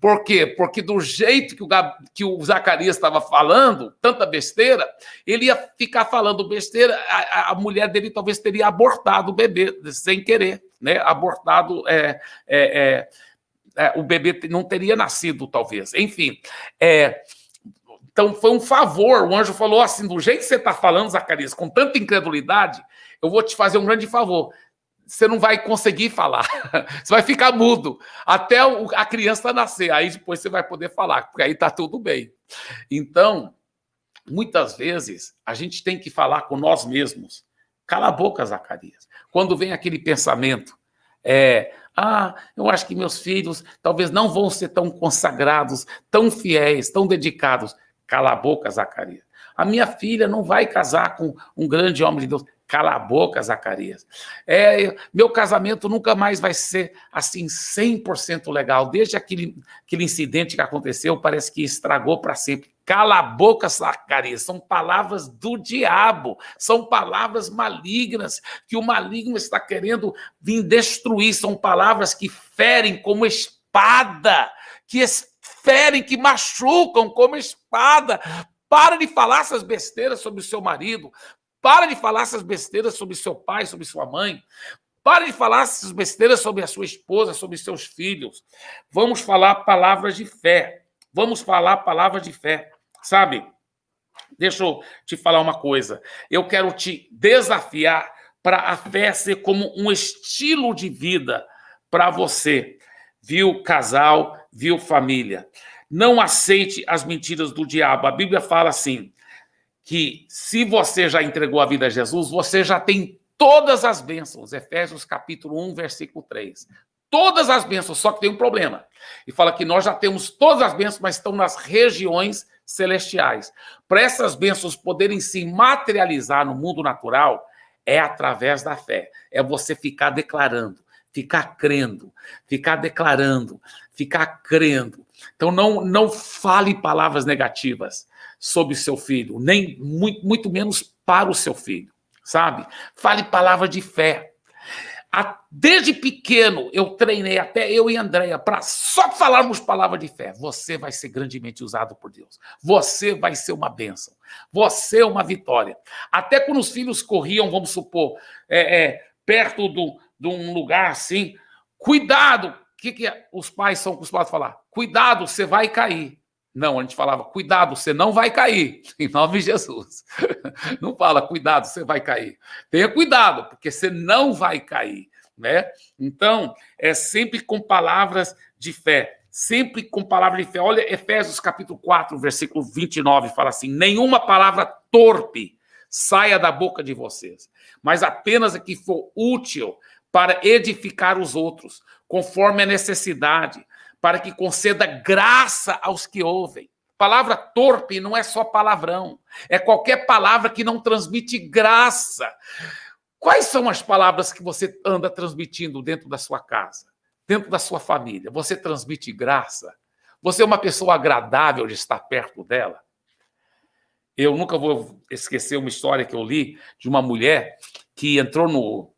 Por quê? Porque do jeito que o, Gab... que o Zacarias estava falando, tanta besteira, ele ia ficar falando besteira, a, a, mulher dele talvez teria abortado o bebê, sem querer, né? Abortado é, é, é, é o bebê não teria nascido, talvez. Enfim, é, então foi um favor. O anjo falou assim: do jeito que você está falando, Zacarias, com tanta incredulidade, eu vou te fazer um grande favor você não vai conseguir falar. Você vai ficar mudo até a criança nascer. Aí depois você vai poder falar, porque aí está tudo bem. Então, muitas vezes, a gente tem que falar com nós mesmos. Cala a boca, Zacarias. Quando vem aquele pensamento, é, ah, eu acho que meus filhos talvez não vão ser tão consagrados, tão fiéis, tão dedicados. Cala a boca, Zacarias. A minha filha não vai casar com um grande homem de Deus. Cala a boca, Zacarias. É, meu casamento nunca mais vai ser assim 100% legal. Desde aquele, aquele incidente que aconteceu, parece que estragou para sempre. Cala a boca, Zacarias. São palavras do diabo. São palavras malignas que o maligno está querendo vir destruir. São palavras que ferem como espada, que ferem, que machucam como espada. Para de falar essas besteiras sobre o seu marido. Para de falar essas besteiras sobre seu pai, sobre sua mãe. Para de falar essas besteiras sobre a sua esposa, sobre seus filhos. Vamos falar palavras de fé. Vamos falar palavras de fé. Sabe? Deixa eu te falar uma coisa. Eu quero te desafiar para a fé ser como um estilo de vida para você. Viu, casal, viu, família. Não aceite as mentiras do diabo. A Bíblia fala assim: que se você já entregou a vida a Jesus, você já tem todas as bênçãos. Efésios capítulo 1, versículo 3. Todas as bênçãos, só que tem um problema. E fala que nós já temos todas as bênçãos, mas estão nas regiões celestiais. Para essas bênçãos poderem se materializar no mundo natural, é através da fé. É você ficar declarando, ficar crendo, ficar declarando, ficar crendo. Então não não fale palavras negativas sobre seu filho, nem muito, muito menos para o seu filho, sabe? Fale palavra de fé. Desde pequeno eu treinei até eu e Andréia para só falarmos palavra de fé. Você vai ser grandemente usado por Deus. Você vai ser uma bênção. Você é uma vitória. Até quando os filhos corriam, vamos supor, é, é, perto do, de um lugar assim, cuidado. O que, que os pais são acostumados a falar? Cuidado, você vai cair. Não, a gente falava, cuidado, você não vai cair, em nome de Jesus. Não fala, cuidado, você vai cair. Tenha cuidado, porque você não vai cair, né? Então, é sempre com palavras de fé, sempre com palavras de fé. Olha, Efésios capítulo 4, versículo 29, fala assim: nenhuma palavra torpe saia da boca de vocês, mas apenas a que for útil para edificar os outros, conforme a necessidade para que conceda graça aos que ouvem. Palavra torpe não é só palavrão, é qualquer palavra que não transmite graça. Quais são as palavras que você anda transmitindo dentro da sua casa, dentro da sua família? Você transmite graça? Você é uma pessoa agradável de estar perto dela? Eu nunca vou esquecer uma história que eu li de uma mulher que entrou no,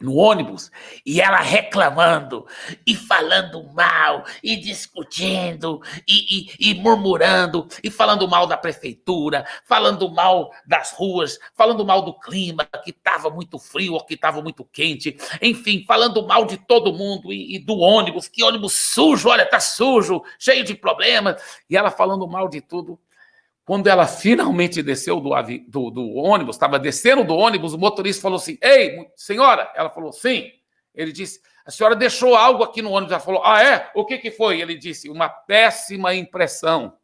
no ônibus e ela reclamando e falando mal e discutindo e, e, e, murmurando e falando mal da prefeitura, falando mal das ruas, falando mal do clima que estava muito frio ou que estava muito quente, enfim, falando mal de todo mundo e, e, do ônibus, que ônibus sujo, olha, tá sujo, cheio de problemas, e ela falando mal de tudo. Quando ela finalmente desceu do, do, do ônibus, estava descendo do ônibus, o motorista falou assim: Ei, senhora? Ela falou: Sim. Ele disse: A senhora deixou algo aqui no ônibus. Ela falou: Ah, é? O que, que foi? Ele disse: Uma péssima impressão.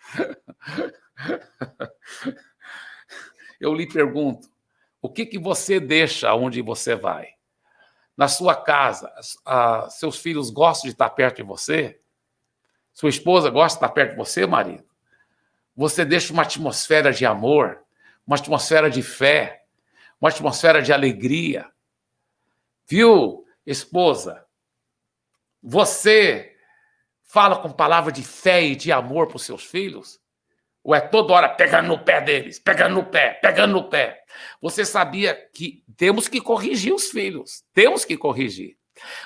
Eu lhe pergunto: o que, que você deixa onde você vai? Na sua casa, seus filhos gostam de estar perto de você? Sua esposa gosta de estar perto de você, marido? Você deixa uma atmosfera de amor, uma atmosfera de fé, uma atmosfera de alegria. Viu, esposa? Você fala com palavra de fé e de amor para os seus filhos? Ou é toda hora pegando no pé deles, pegando no pé, pegando no pé? Você sabia que temos que corrigir os filhos, temos que corrigir.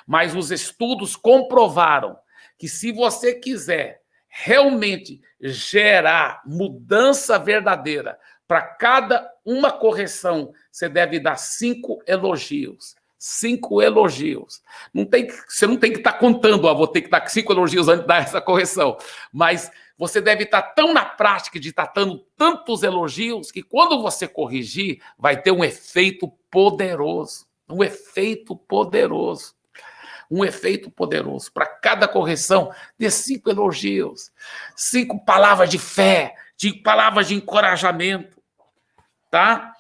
Mas os estudos comprovaram que se você quiser realmente gerar mudança verdadeira, para cada uma correção, você deve dar cinco elogios. Cinco elogios. Não tem, você não tem que estar tá contando, ó, vou ter que dar cinco elogios antes de dar essa correção. Mas você deve estar tá tão na prática de estar tá dando tantos elogios que quando você corrigir, vai ter um efeito poderoso. Um efeito poderoso um efeito poderoso. Para cada correção, dê cinco elogios, cinco palavras de fé, de palavras de encorajamento, tá?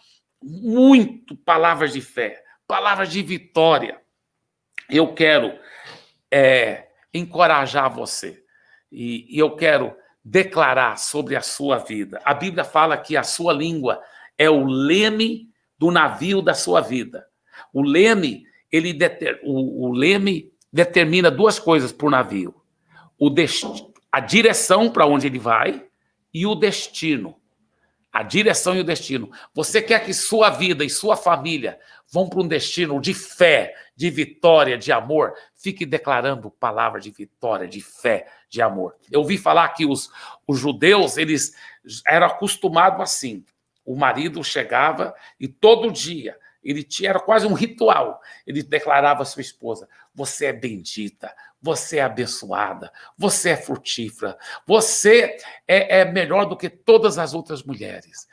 Muito palavras de fé, palavras de vitória. Eu quero é, encorajar você e, e eu quero declarar sobre a sua vida. A Bíblia fala que a sua língua é o leme do navio da sua vida. O leme ele deter, o, o leme determina duas coisas para o navio: a direção para onde ele vai e o destino. A direção e o destino. Você quer que sua vida e sua família vão para um destino de fé, de vitória, de amor? Fique declarando palavra de vitória, de fé, de amor. Eu ouvi falar que os, os judeus eles eram acostumados assim. O marido chegava e todo dia ele tinha, era quase um ritual. Ele declarava à sua esposa: Você é bendita, você é abençoada, você é frutífera, você é, é melhor do que todas as outras mulheres.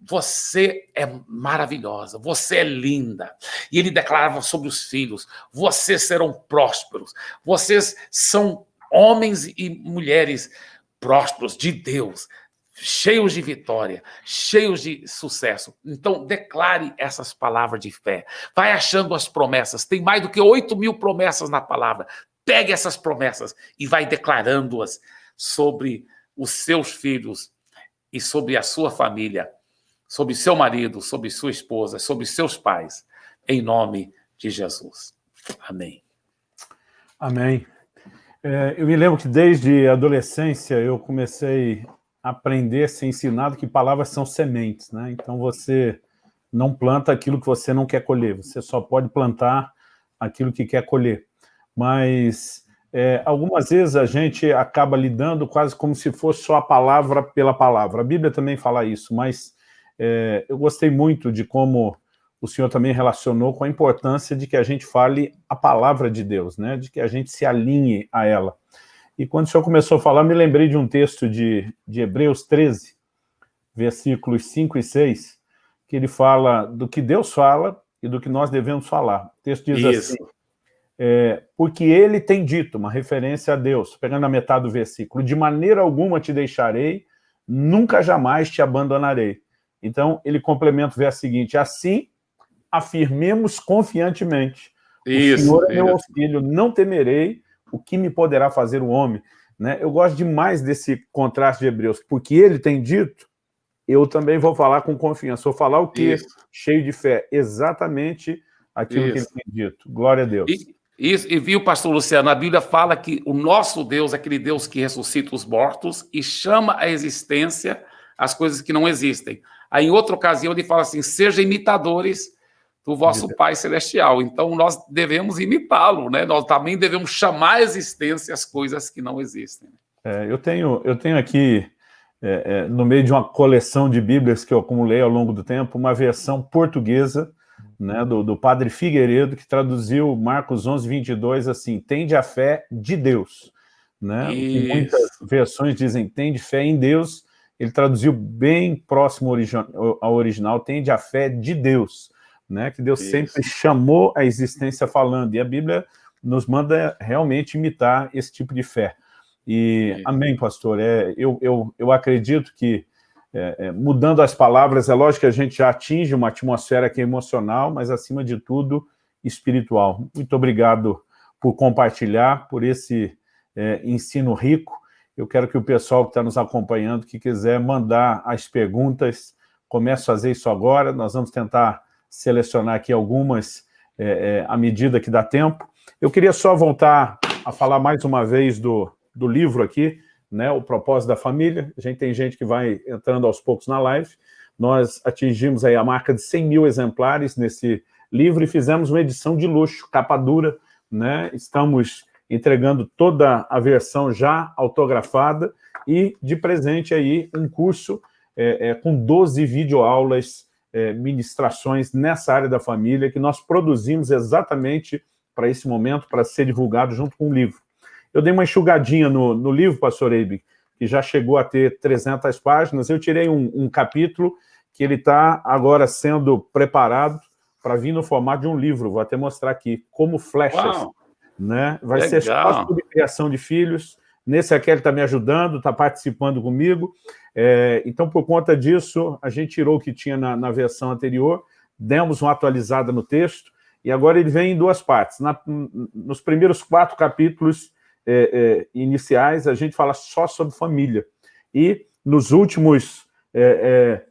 Você é maravilhosa, você é linda. E ele declarava sobre os filhos: Vocês serão prósperos, vocês são homens e mulheres prósperos de Deus cheios de vitória, cheios de sucesso. Então, declare essas palavras de fé. Vai achando as promessas. Tem mais do que 8 mil promessas na palavra. Pegue essas promessas e vai declarando-as sobre os seus filhos e sobre a sua família, sobre seu marido, sobre sua esposa, sobre seus pais, em nome de Jesus. Amém. Amém. É, eu me lembro que desde a adolescência eu comecei aprender, ser ensinado que palavras são sementes, né? Então você não planta aquilo que você não quer colher, você só pode plantar aquilo que quer colher. Mas é, algumas vezes a gente acaba lidando quase como se fosse só a palavra pela palavra. A Bíblia também fala isso, mas é, eu gostei muito de como o senhor também relacionou com a importância de que a gente fale a palavra de Deus, né? de que a gente se alinhe a ela. E quando o senhor começou a falar, me lembrei de um texto de, de Hebreus 13, versículos 5 e 6, que ele fala do que Deus fala e do que nós devemos falar. O texto diz Isso. assim, é, porque ele tem dito, uma referência a Deus, pegando a metade do versículo, de maneira alguma te deixarei, nunca jamais te abandonarei. Então, ele complementa o verso seguinte, assim afirmemos confiantemente, o isso, Senhor é meu auxílio, não temerei, o que me poderá fazer o homem? Né? Eu gosto demais desse contraste de Hebreus, porque ele tem dito, eu também vou falar com confiança. Vou falar o quê? Isso. Cheio de fé. Exatamente aquilo Isso. que ele tem dito. Glória a Deus. E, isso, e viu, pastor Luciano, a Bíblia fala que o nosso Deus é aquele Deus que ressuscita os mortos e chama a existência as coisas que não existem. Aí, em outra ocasião, ele fala assim, seja imitadores do vosso Pai Celestial. Então, nós devemos imitá-lo, né? Nós também devemos chamar à existência as coisas que não existem. É, eu, tenho, eu tenho aqui, é, é, no meio de uma coleção de Bíblias que eu acumulei ao longo do tempo, uma versão portuguesa né, do, do padre Figueiredo, que traduziu Marcos 11, 22 assim, tende a fé de Deus. Né? Muitas versões dizem tende fé em Deus, ele traduziu bem próximo ao original, tende a fé de Deus né, que Deus Isso. sempre chamou a existência falando, e a Bíblia nos manda realmente imitar esse tipo de fé. E, Isso. amém, pastor, é, eu, eu, eu acredito que, é, é, mudando as palavras, é lógico que a gente já atinge uma atmosfera que é emocional, mas, acima de tudo, espiritual. Muito obrigado por compartilhar, por esse é, ensino rico. Eu quero que o pessoal que está nos acompanhando, que quiser mandar as perguntas, comece a fazer isso agora, nós vamos tentar selecionar aqui algumas é, é, à medida que dá tempo. Eu queria só voltar a falar mais uma vez do, do livro aqui, né, o propósito da família. A gente tem gente que vai entrando aos poucos na live. Nós atingimos aí a marca de 100 mil exemplares nesse livro e fizemos uma edição de luxo, capa dura, né? Estamos entregando toda a versão já autografada e de presente aí um curso é, é, com 12 videoaulas é, ministrações nessa área da família que nós produzimos exatamente para esse momento, para ser divulgado junto com o livro. Eu dei uma enxugadinha no, no livro, pastor Eibe, que já chegou a ter 300 páginas, eu tirei um, um capítulo que ele está agora sendo preparado para vir no formato de um livro, vou até mostrar aqui, como flechas. Né? Vai Legal. ser só sobre criação de filhos, Nesse aqui ele está me ajudando, está participando comigo. É, então, por conta disso, a gente tirou o que tinha na, na, versão anterior, demos uma atualizada no texto, e agora ele vem em duas partes. Na, nos primeiros quatro capítulos é, é, iniciais, a gente fala só sobre família. E nos últimos é,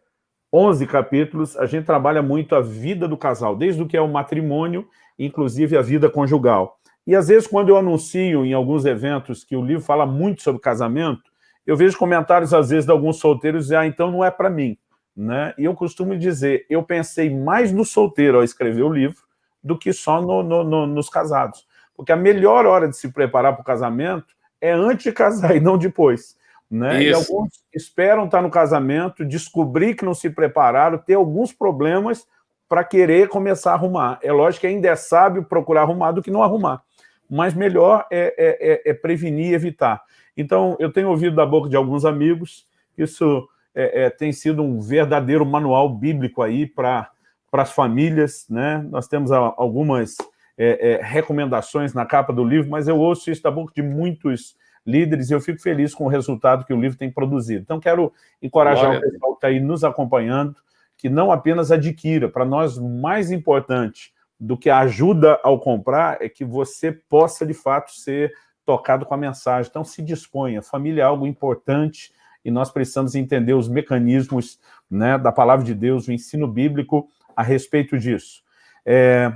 11 é, capítulos, a gente trabalha muito a vida do casal, desde o que é o matrimônio, inclusive a vida conjugal. E às vezes, quando eu anuncio em alguns eventos que o livro fala muito sobre casamento, eu vejo comentários, às vezes, de alguns solteiros dizendo, ah, então não é para mim. Né? E eu costumo dizer, eu pensei mais no solteiro ao escrever o livro do que só no, no, no, nos casados. Porque a melhor hora de se preparar para o casamento é antes de casar e não depois. Né? E alguns esperam estar no casamento, descobrir que não se prepararam, ter alguns problemas para querer começar a arrumar. É lógico que ainda é sábio procurar arrumar do que não arrumar mas melhor é, é, é, é prevenir e evitar. Então, eu tenho ouvido da boca de alguns amigos, isso é, é, tem sido um verdadeiro manual bíblico aí para as famílias, né? Nós temos algumas é, recomendações na capa do livro, mas eu ouço isso da boca de muitos líderes e eu fico feliz com o resultado que o livro tem produzido. Então, quero encorajar Glória. o pessoal que está aí nos acompanhando, que não apenas adquira, para nós, mais importante, do que a ajuda ao comprar é que você possa, de fato, ser tocado com a mensagem. Então, se disponha. Família é algo importante e nós precisamos entender os mecanismos né, da palavra de Deus, o ensino bíblico a respeito disso. É,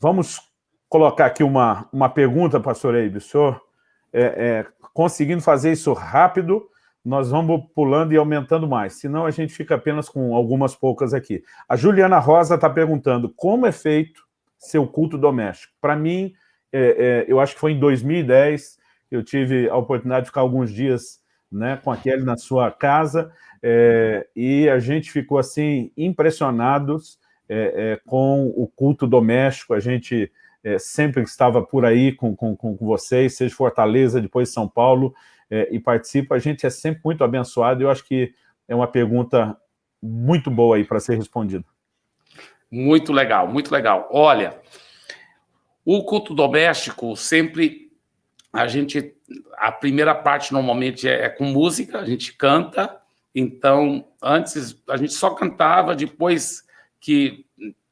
vamos colocar aqui uma, uma pergunta, pastor Eibe. O senhor, é, é, conseguindo fazer isso rápido, nós vamos pulando e aumentando mais, senão a gente fica apenas com algumas poucas aqui. A Juliana Rosa está perguntando como é feito seu culto doméstico. Para mim, é, é, eu acho que foi em 2010, eu tive a oportunidade de ficar alguns dias né, com a Kelly na sua casa, é, e a gente ficou assim impressionados é, é, com o culto doméstico, a gente é, sempre estava por aí com, com, com vocês, seja Fortaleza, depois São Paulo, é, e participa, a gente é sempre muito abençoado, eu acho que é uma pergunta muito boa aí para ser respondida. Muito legal, muito legal. Olha, o culto doméstico sempre, a gente, a primeira parte normalmente é, é com música, a gente canta, então antes a gente só cantava, depois que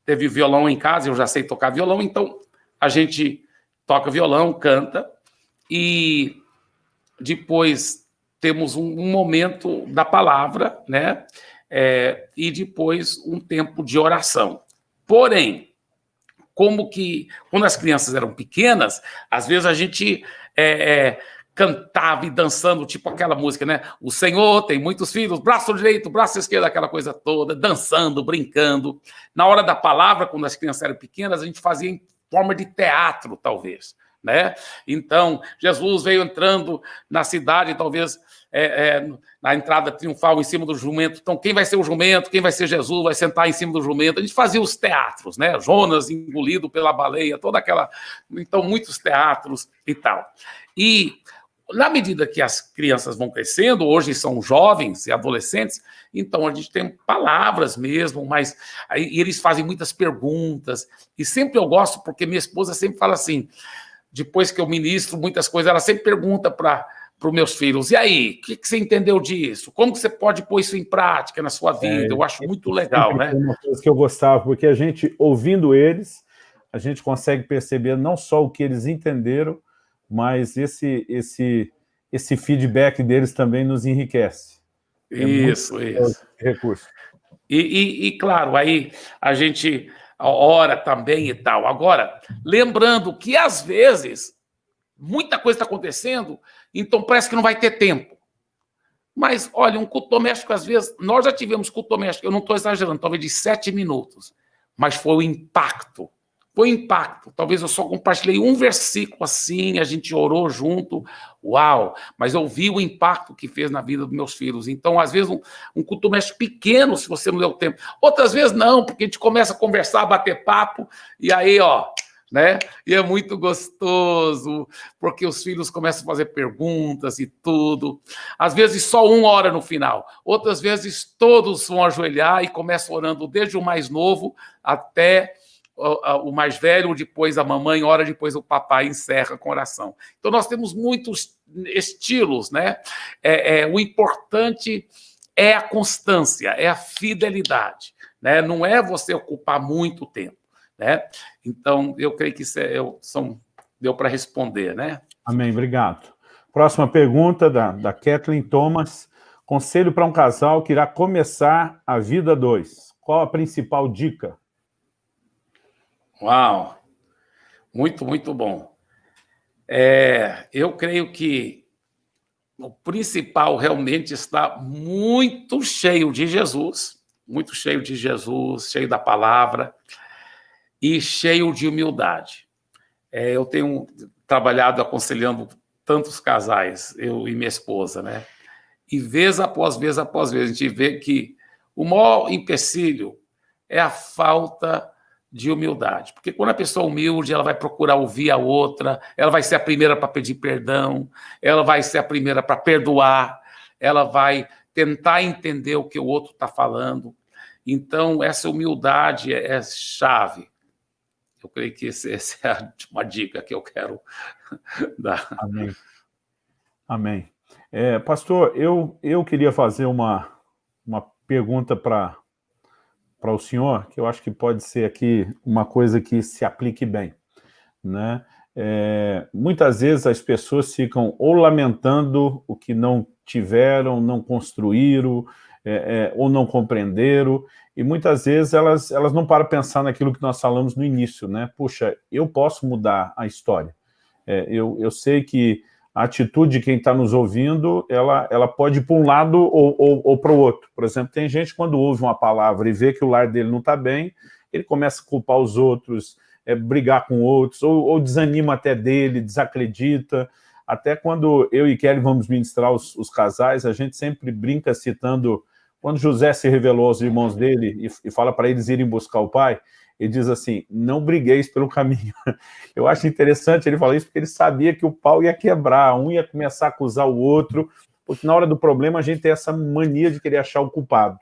teve violão em casa, eu já sei tocar violão, então a gente toca violão, canta, e depois temos um, momento da palavra, né? É, e depois um tempo de oração. Porém, como que, quando as crianças eram pequenas, às vezes a gente é, é, cantava e dançando, tipo aquela música, né? O Senhor tem muitos filhos, braço direito, braço esquerdo, aquela coisa toda, dançando, brincando. Na hora da palavra, quando as crianças eram pequenas, a gente fazia em forma de teatro, talvez. Né? Então, Jesus veio entrando na cidade, talvez é, é, na entrada triunfal em cima do jumento. Então, quem vai ser o jumento? Quem vai ser Jesus? Vai sentar em cima do jumento. A gente fazia os teatros, né? Jonas engolido pela baleia, toda aquela. Então, muitos teatros e tal. E na medida que as crianças vão crescendo, hoje são jovens e adolescentes, então a gente tem palavras mesmo, mas aí eles fazem muitas perguntas. E sempre eu gosto, porque minha esposa sempre fala assim: depois que eu ministro muitas coisas, ela sempre pergunta para para os meus filhos. E aí, o que, que, você entendeu disso? Como que você pode pôr isso em prática na sua vida? É, eu acho muito legal, né? Uma coisa que eu gostava, porque a gente, ouvindo eles, a gente consegue perceber não só o que eles entenderam, mas esse, esse, esse feedback deles também nos enriquece. É isso, isso. Recurso. E, e, e, claro, aí a gente ora também e tal. Agora, lembrando que às vezes muita coisa está acontecendo, então parece que não vai ter tempo. Mas, olha, um culto doméstico, às vezes, nós já tivemos culto doméstico, eu não estou exagerando, talvez de sete minutos, mas foi o impacto. Foi impacto. Talvez eu só compartilhei um versículo assim, a gente orou junto, uau! Mas eu vi o impacto que fez na vida dos meus filhos. Então, às vezes, um, um culto doméstico pequeno, se você não deu tempo. Outras vezes, não, porque a gente começa a conversar, a bater papo, e aí, ó, né? E é muito gostoso, porque os filhos começam a fazer perguntas e tudo. Às vezes só um ora no final, outras vezes todos vão ajoelhar e começam orando desde o mais novo até o mais velho, depois a mamãe, hora depois o papai encerra com oração. Então nós temos muitos estilos, né? É, é, o importante é a constância, é a fidelidade, né? Não é você ocupar muito tempo. Né? Então, eu creio que isso é, eu, são, deu para responder. Né? Amém, obrigado. Próxima pergunta da, da Kathleen Thomas. Conselho para um casal que irá começar a vida dois. Qual a principal dica? Uau! Muito, muito bom. É, eu creio que o principal realmente está muito cheio de Jesus, muito cheio de Jesus, cheio da palavra e cheio de humildade. É, eu tenho trabalhado aconselhando tantos casais, eu e minha esposa, né? E vez após vez após vez, a gente vê que o maior empecilho é a falta de humildade. Porque quando a pessoa é humilde, ela vai procurar ouvir a outra, ela vai ser a primeira para pedir perdão, ela vai ser a primeira para perdoar, ela vai tentar entender o que o outro está falando. Então, essa humildade é, é chave. Eu creio que esse, essa é uma dica que eu quero dar. Amém. Amém. É, pastor, eu, eu queria fazer uma, uma pergunta para o senhor, que eu acho que pode ser aqui uma coisa que se aplique bem. Né? É, muitas vezes as pessoas ficam ou lamentando o que não tiveram, não construíram, é, é, ou não compreenderam, e muitas vezes elas, elas não param pensar naquilo que nós falamos no início, né? Puxa, eu posso mudar a história. É, eu, eu sei que a atitude de quem está nos ouvindo, ela, ela pode ir para um lado ou, ou, ou para o outro. Por exemplo, tem gente quando ouve uma palavra e vê que o lar dele não está bem, ele começa a culpar os outros, é, brigar com outros, ou, ou, desanima até dele, desacredita. Até quando eu e Kelly vamos ministrar os, os casais, a gente sempre brinca citando quando José se revelou aos irmãos dele e, e fala para eles irem buscar o pai, ele diz assim, não brigueis pelo caminho. Eu acho interessante ele falar isso porque ele sabia que o pau ia quebrar, um ia começar a acusar o outro, porque na hora do problema a gente tem essa mania de querer achar o culpado,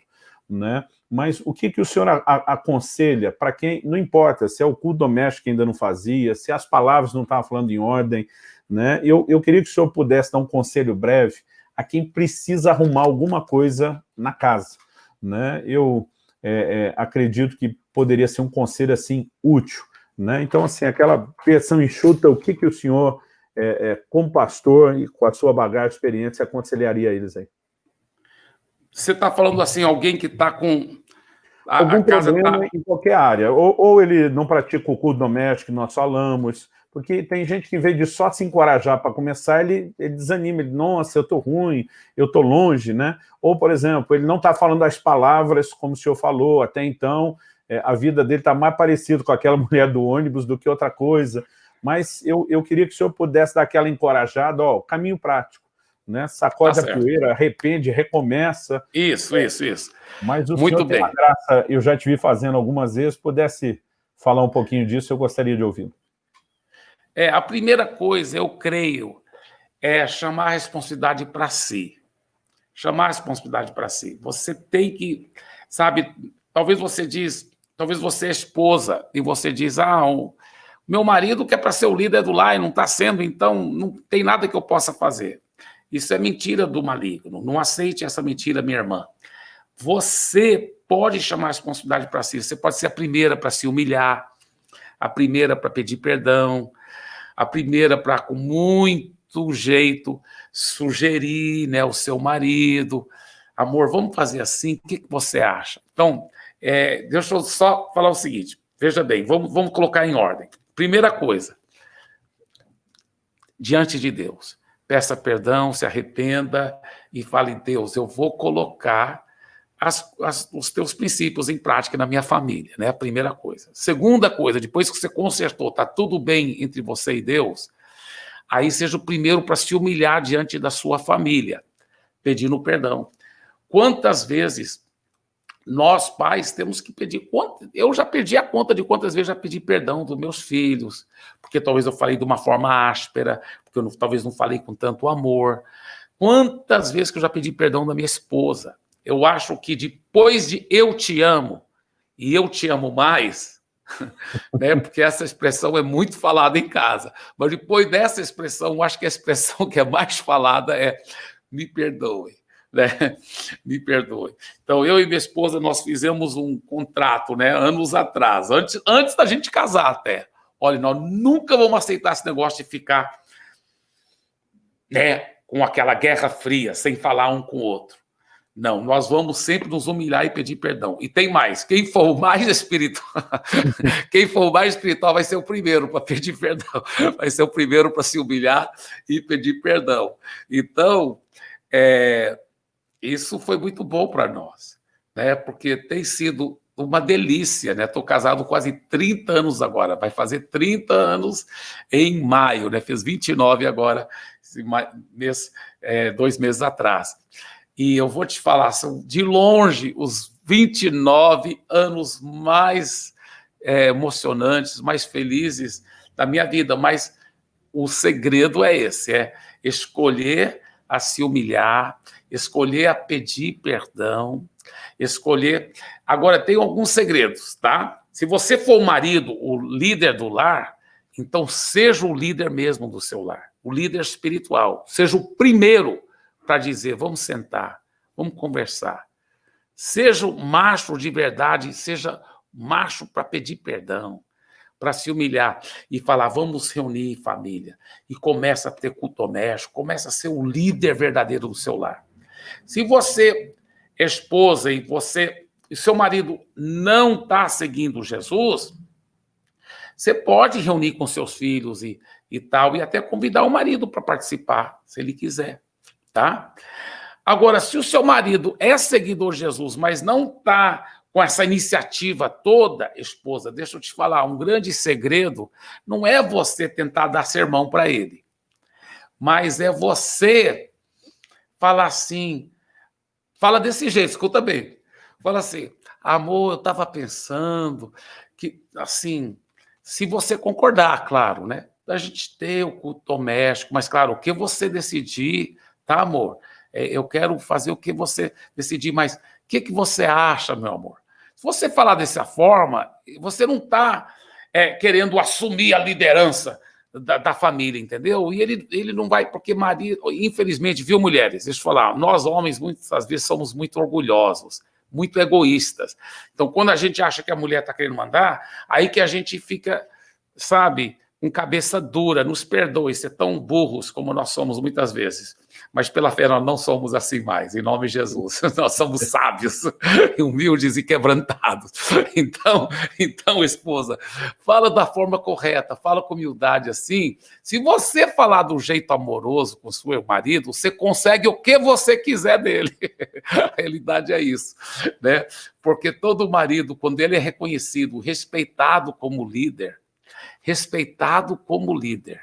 né? Mas o que, que o senhor a, a, aconselha para quem, não importa se é o culto doméstico que ainda não fazia, se as palavras não estavam falando em ordem, né? Eu, eu queria que o senhor pudesse dar um conselho breve a quem precisa arrumar alguma coisa na casa. Né? Eu é, é, acredito que poderia ser um conselho assim útil. Né? Então, assim, aquela versão enxuta, o que, que o senhor, é, é como pastor e com a sua bagagem, experiência, aconselharia eles aí? Você está falando assim, alguém que está com a, algum a problema tá... em qualquer área. Ou, ou, ele não pratica o culto doméstico nós falamos, Porque tem gente que, em vez de só se encorajar para começar, ele, ele desanima, ele, nossa, eu estou ruim, eu estou longe, né? Ou, por exemplo, ele não está falando as palavras como o senhor falou até então, é, a vida dele está mais parecida com aquela mulher do ônibus do que outra coisa. Mas eu, eu queria que o senhor pudesse dar aquela encorajada, ó, caminho prático, né? Sacode tá a poeira, arrepende, recomeça. Isso, isso, isso. Mas o Muito senhor bem. tem graça, eu já te vi fazendo algumas vezes, pudesse falar um pouquinho disso, eu gostaria de ouvi-lo. É, a primeira coisa, eu creio, é chamar a responsabilidade para si. Chamar a responsabilidade para si. Você tem que, sabe, talvez você diz, talvez você é esposa, e você diz, ah, o meu marido que é para ser o líder do lar e não está sendo, então não tem nada que eu possa fazer. Isso é mentira do maligno. Não aceite essa mentira, minha irmã. Você pode chamar a responsabilidade para si. Você pode ser a primeira para se humilhar, a primeira para pedir perdão, a primeira para, com muito jeito, sugerir né, o seu marido. Amor, vamos fazer assim? O que, que você acha? Então, é, deixa eu só falar o seguinte. Veja bem, vamos, vamos colocar em ordem. Primeira coisa, diante de Deus, peça perdão, se arrependa e fale, Deus, eu vou colocar as, as, os teus princípios em prática na minha família, né? Primeira coisa. Segunda coisa, depois que você consertou, tá tudo bem entre você e Deus, aí seja o primeiro para se humilhar diante da sua família, pedindo perdão. Quantas vezes nós, pais, temos que pedir conta. Eu já perdi a conta de quantas vezes já pedi perdão dos meus filhos, porque talvez eu falei de uma forma áspera, porque eu não, talvez não falei com tanto amor. Quantas vezes que eu já pedi perdão da minha esposa? eu acho que depois de eu te amo e eu te amo mais, né, porque essa expressão é muito falada em casa, mas depois dessa expressão, eu acho que a expressão que é mais falada é me perdoe. Né? Me perdoe. Então, eu e minha esposa, nós fizemos um contrato, né, anos atrás, antes, antes da gente casar até. Olha, nós nunca vamos aceitar esse negócio de ficar né, com aquela guerra fria, sem falar um com o outro. Não, nós vamos sempre nos humilhar e pedir perdão. E tem mais, quem for mais espiritual, quem for mais espiritual vai ser o primeiro para pedir perdão, vai ser o primeiro para se humilhar e pedir perdão. Então, é, isso foi muito bom para nós, né? Porque tem sido uma delícia, né? Estou casado quase 30 anos agora, vai fazer 30 anos em maio, né? Fez 29 agora, mês, é, dois meses atrás. E eu vou te falar, são de longe os 29 anos mais é, emocionantes, mais felizes da minha vida, mas o segredo é esse, é escolher a se humilhar, escolher a pedir perdão, escolher... Agora, tem alguns segredos, tá? Se você for o marido, o líder do lar, então seja o líder mesmo do seu lar, o líder espiritual, seja o primeiro para dizer, vamos sentar, vamos conversar. Seja o macho de verdade, seja macho para pedir perdão, para se humilhar e falar, vamos reunir família. E começa a ter culto doméstico, começa a ser o líder verdadeiro do seu lar. Se você, esposa, e você e seu marido não está seguindo Jesus, você pode reunir com seus filhos e, e tal, e até convidar o marido para participar, se ele quiser tá? Agora, se o seu marido é seguidor de Jesus, mas não está com essa iniciativa toda, esposa, deixa eu te falar, um grande segredo não é você tentar dar sermão para ele, mas é você falar assim, fala desse jeito, escuta bem, fala assim, amor, eu estava pensando que, assim, se você concordar, claro, né, a gente ter o culto doméstico, mas, claro, o que você decidir tá, amor? É, eu quero fazer o que você decidir, mas o que, que você acha, meu amor? Se você falar dessa forma, você não está é, querendo assumir a liderança da, da, família, entendeu? E ele, ele não vai, porque Maria, infelizmente, viu, mulheres? Deixa eu falar, nós homens muitas vezes somos muito orgulhosos, muito egoístas. Então, quando a gente acha que a mulher está querendo mandar, aí que a gente fica, sabe, um cabeça dura, nos perdoe ser tão burros como nós somos muitas vezes. Mas pela fé nós não somos assim mais, em nome de Jesus. Nós somos sábios, humildes e quebrantados. Então, então, esposa, fala da forma correta, fala com humildade assim. Se você falar do jeito amoroso com seu marido, você consegue o que você quiser dele. A realidade é isso, né? Porque todo marido, quando ele é reconhecido, respeitado como líder, respeitado como líder.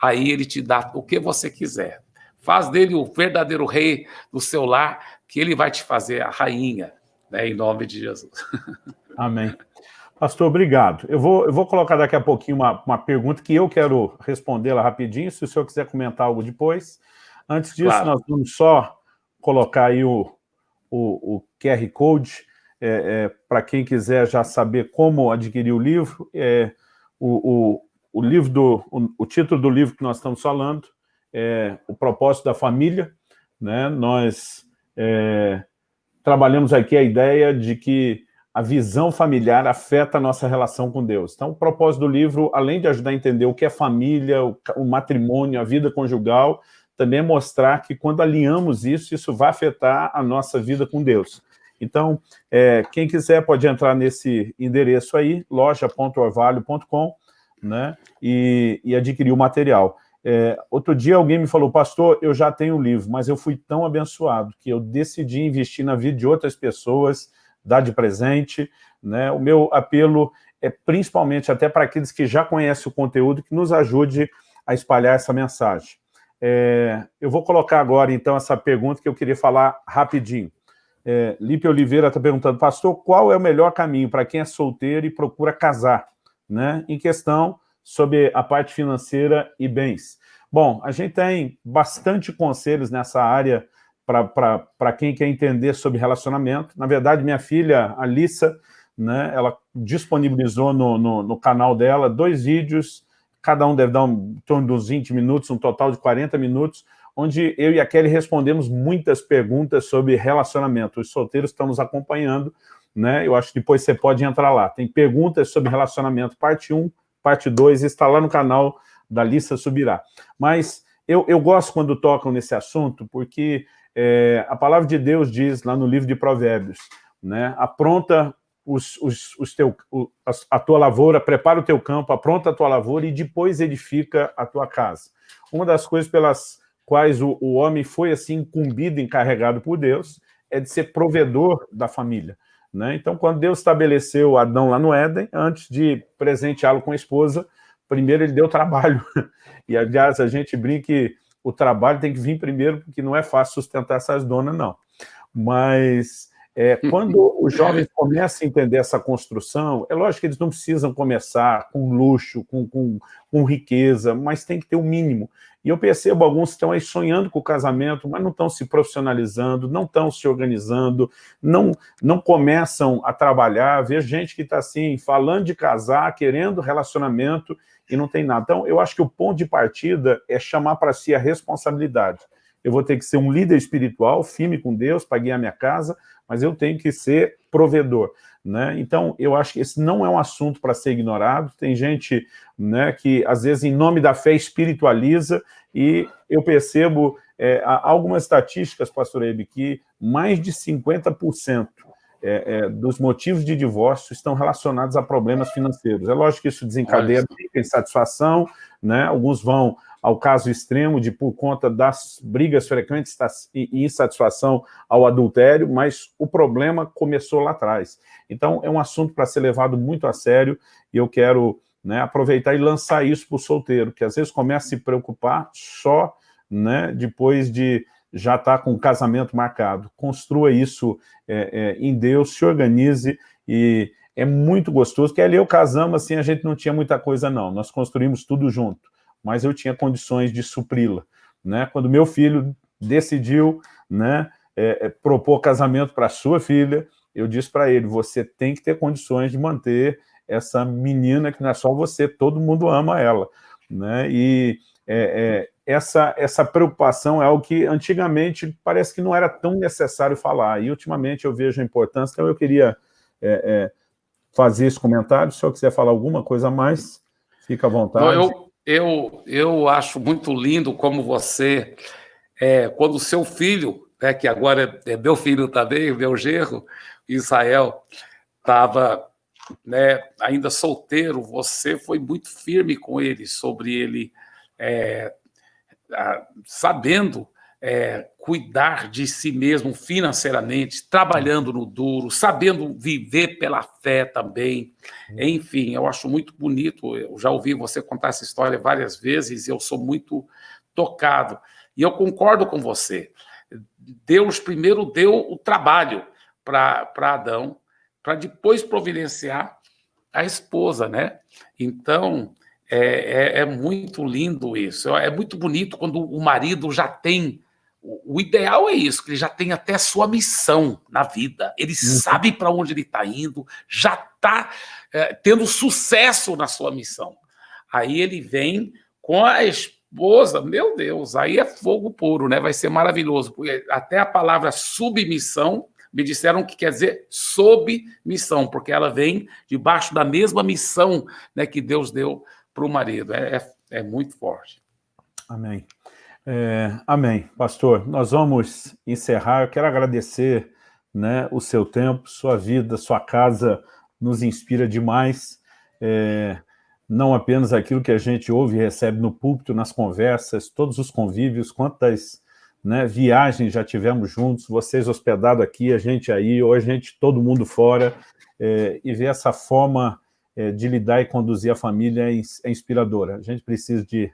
Aí ele te dá o que você quiser. Faz dele o verdadeiro rei do seu lar, que ele vai te fazer a rainha, né, em nome de Jesus. Amém. Pastor, obrigado. Eu vou, eu vou colocar daqui a pouquinho uma, uma pergunta que eu quero respondê-la rapidinho, se o senhor quiser comentar algo depois. Antes disso, claro. nós vamos só colocar aí o, o, o QR Code, é, é, para quem quiser já saber como adquirir o livro. É, o, o, o livro do, o, o, título do livro que nós estamos falando é O Propósito da Família. Né? Nós é, trabalhamos aqui a ideia de que a visão familiar afeta a nossa relação com Deus. Então, o propósito do livro, além de ajudar a entender o que é família, o, o matrimônio, a vida conjugal, também é mostrar que quando alinhamos isso, isso vai afetar a nossa vida com Deus. Então, é, quem quiser pode entrar nesse endereço aí, loja.orvalho.com, né, e, e, adquirir o material. É, outro dia alguém me falou, pastor, eu já tenho um livro, mas eu fui tão abençoado que eu decidi investir na vida de outras pessoas, dar de presente, né, o meu apelo é principalmente até para aqueles que já conhecem o conteúdo, que nos ajude a espalhar essa mensagem. É, eu vou colocar agora, então, essa pergunta que eu queria falar rapidinho. É, Lipe Oliveira está perguntando, pastor, qual é o melhor caminho para quem é solteiro e procura casar? Né? Em questão sobre a parte financeira e bens. Bom, a gente tem bastante conselhos nessa área para quem quer entender sobre relacionamento. Na verdade, minha filha, Alissa, né, ela disponibilizou no, no, no canal dela dois vídeos, cada um deve dar um, em torno dos 20 minutos, um total de 40 minutos, onde eu e a Kelly respondemos muitas perguntas sobre relacionamento. Os solteiros estão nos acompanhando, né? Eu acho que depois você pode entrar lá. Tem perguntas sobre relacionamento, parte 1, parte 2, está lá no canal da Lissa Subirá. Mas eu, eu gosto quando tocam nesse assunto, porque é, a palavra de Deus diz lá no livro de Provérbios, né? Apronta os, os, os teu, a tua lavoura, prepara o teu campo, apronta a tua lavoura e depois edifica a tua casa. Uma das coisas pelas quais o, o homem foi assim incumbido, encarregado por Deus, é de ser provedor da família. Né? Então, quando Deus estabeleceu Adão lá no Éden, antes de presenteá-lo com a esposa, primeiro ele deu trabalho. E, aliás, a gente brinca que o trabalho tem que vir primeiro, porque não é fácil sustentar essas donas, não. Mas é, quando os jovens começam a entender essa construção, é lógico que eles não precisam começar com luxo, com, com, com riqueza, mas tem que ter o um mínimo. E eu percebo alguns que estão aí sonhando com o casamento, mas não estão se profissionalizando, não estão se organizando, não, não começam a trabalhar. Vejo gente que está assim, falando de casar, querendo relacionamento e não tem nada. Então, eu acho que o ponto de partida é chamar para si a responsabilidade. Eu vou ter que ser um líder espiritual, firme com Deus, para guiar minha casa, mas eu tenho que ser provedor. Né? Então, eu acho que esse não é um assunto para ser ignorado. Tem gente né, que, às vezes, em nome da fé, espiritualiza, e eu percebo é, algumas estatísticas, pastor Ebe, que mais de 50% é, é, dos motivos de divórcio estão relacionados a problemas financeiros. É lógico que isso desencadeia insatisfação, né? alguns vão ao caso extremo de, por conta das brigas frequentes e insatisfação ao adultério, mas o problema começou lá atrás. Então, é um assunto para ser levado muito a sério e eu quero né, aproveitar e lançar isso para o solteiro, que às vezes começa a se preocupar só né, depois de já estar tá com o casamento marcado. Construa isso é, é, em Deus, se organize e é muito gostoso, porque ali eu casamos assim, a gente não tinha muita coisa não, nós construímos tudo junto mas eu tinha condições de supri-la. Né? Quando meu filho decidiu né, é, é, propor casamento para sua filha, eu disse para ele, você tem que ter condições de manter essa menina que não é só você, todo mundo ama ela. Né? E é, é, essa, essa preocupação é algo que antigamente parece que não era tão necessário falar, e ultimamente eu vejo a importância, então eu queria é, é, fazer esse comentário, se eu quiser falar alguma coisa a mais, Fica à vontade. eu, eu, eu acho muito lindo como você, é, quando o seu filho, né, que agora é meu filho também, meu genro, Israel, estava né, ainda solteiro, você foi muito firme com ele sobre ele, é, a, sabendo é, cuidar de si mesmo financeiramente, trabalhando no duro, sabendo viver pela fé também. Enfim, eu acho muito bonito. Eu já ouvi você contar essa história várias vezes e eu sou muito tocado. E eu concordo com você. Deus primeiro deu o trabalho para Adão, para depois providenciar a esposa, né? Então, é, é, é, muito lindo isso. É muito bonito quando o marido já tem o ideal é isso, que ele já tem até sua missão na vida. Ele uhum. sabe para onde ele está indo, já está é, tendo sucesso na sua missão. Aí ele vem com a esposa, meu Deus, aí é fogo puro, né? Vai ser maravilhoso. Porque até a palavra submissão me disseram que quer dizer sob missão, porque ela vem debaixo da mesma missão né, que Deus deu para o marido. É, é, é muito forte. Amém. É, amém. Pastor, nós vamos encerrar. Eu quero agradecer né, o seu tempo, sua vida, sua casa nos inspira demais. É, não apenas aquilo que a gente ouve e recebe no púlpito, nas conversas, todos os convívios, quantas né, viagens já tivemos juntos, vocês hospedados aqui, a gente aí, ou a gente, todo mundo fora, é, e ver essa forma é, de lidar e conduzir a família é, é inspiradora. A gente precisa de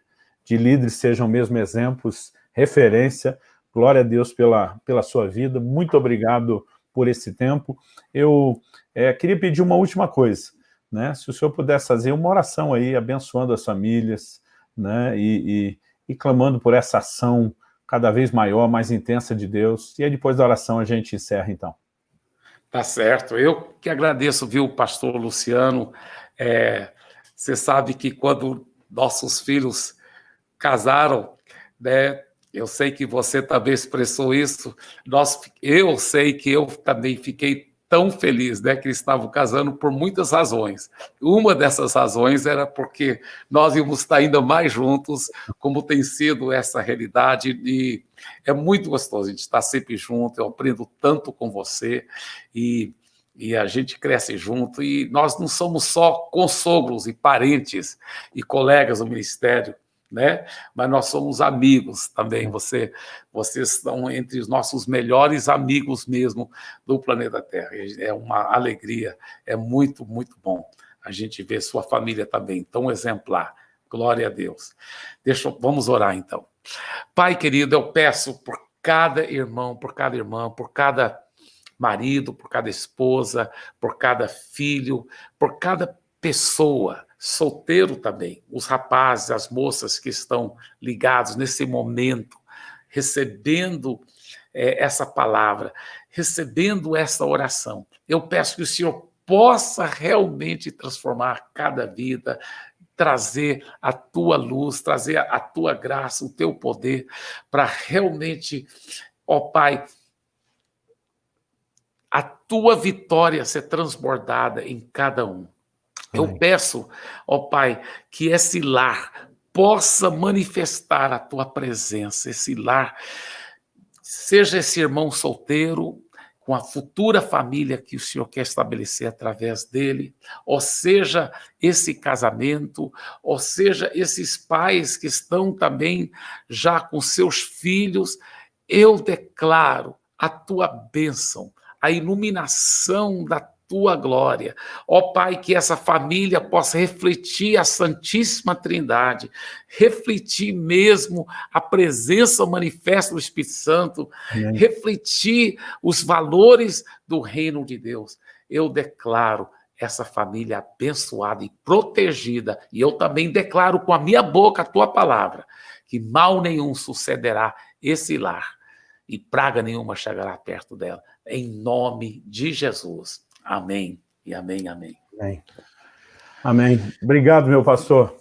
de líderes sejam mesmo exemplos, referência. Glória a Deus pela, pela sua vida. Muito obrigado por esse tempo. Eu é, queria pedir uma última coisa. Né? Se o senhor pudesse fazer uma oração aí, abençoando as famílias, né? e, e, e clamando por essa ação cada vez maior, mais intensa de Deus. E aí, depois da oração, a gente encerra, então. Tá certo. Eu que agradeço, viu, pastor Luciano. É, você sabe que quando nossos filhos casaram, né? Eu sei que você também expressou isso. Nós, eu sei que eu também fiquei tão feliz, né, que eles estavam casando por muitas razões. Uma dessas razões era porque nós íamos estar ainda mais juntos, como tem sido essa realidade, e é muito gostoso a gente estar sempre junto, eu aprendo tanto com você, e, e a gente cresce junto, e nós não somos só consogros e parentes e colegas do ministério, né? Mas nós somos amigos também. Você, vocês estão entre os nossos melhores amigos mesmo do planeta Terra. É uma alegria, é muito, muito bom a gente ver sua família também tão exemplar. Glória a Deus. Deixa, vamos orar então. Pai querido, eu peço por cada irmão, por cada irmã, por cada marido, por cada esposa, por cada filho, por cada pessoa solteiro também, os rapazes, as moças que estão ligados nesse momento, recebendo é, essa palavra, recebendo essa oração. Eu peço que o Senhor possa realmente transformar cada vida, trazer a tua luz, trazer a tua graça, o teu poder, para realmente, ó Pai, a tua vitória ser transbordada em cada um. Eu peço, ó Pai, que esse lar possa manifestar a tua presença, esse lar, seja esse irmão solteiro, com a futura família que o Senhor quer estabelecer através dele, ou seja, esse casamento, ou seja, esses pais que estão também já com seus filhos, eu declaro a tua bênção, a iluminação da tua glória. Ó Pai, que essa família possa refletir a Santíssima Trindade, refletir mesmo a presença manifesta do Espírito Santo, Amém. refletir os valores do reino de Deus. Eu declaro essa família abençoada e protegida, e eu também declaro com a minha boca a tua palavra, que mal nenhum sucederá esse lar e praga nenhuma chegará perto dela, em nome de Jesus. Amém e amém, amém. Amém. Amém. Obrigado, meu pastor.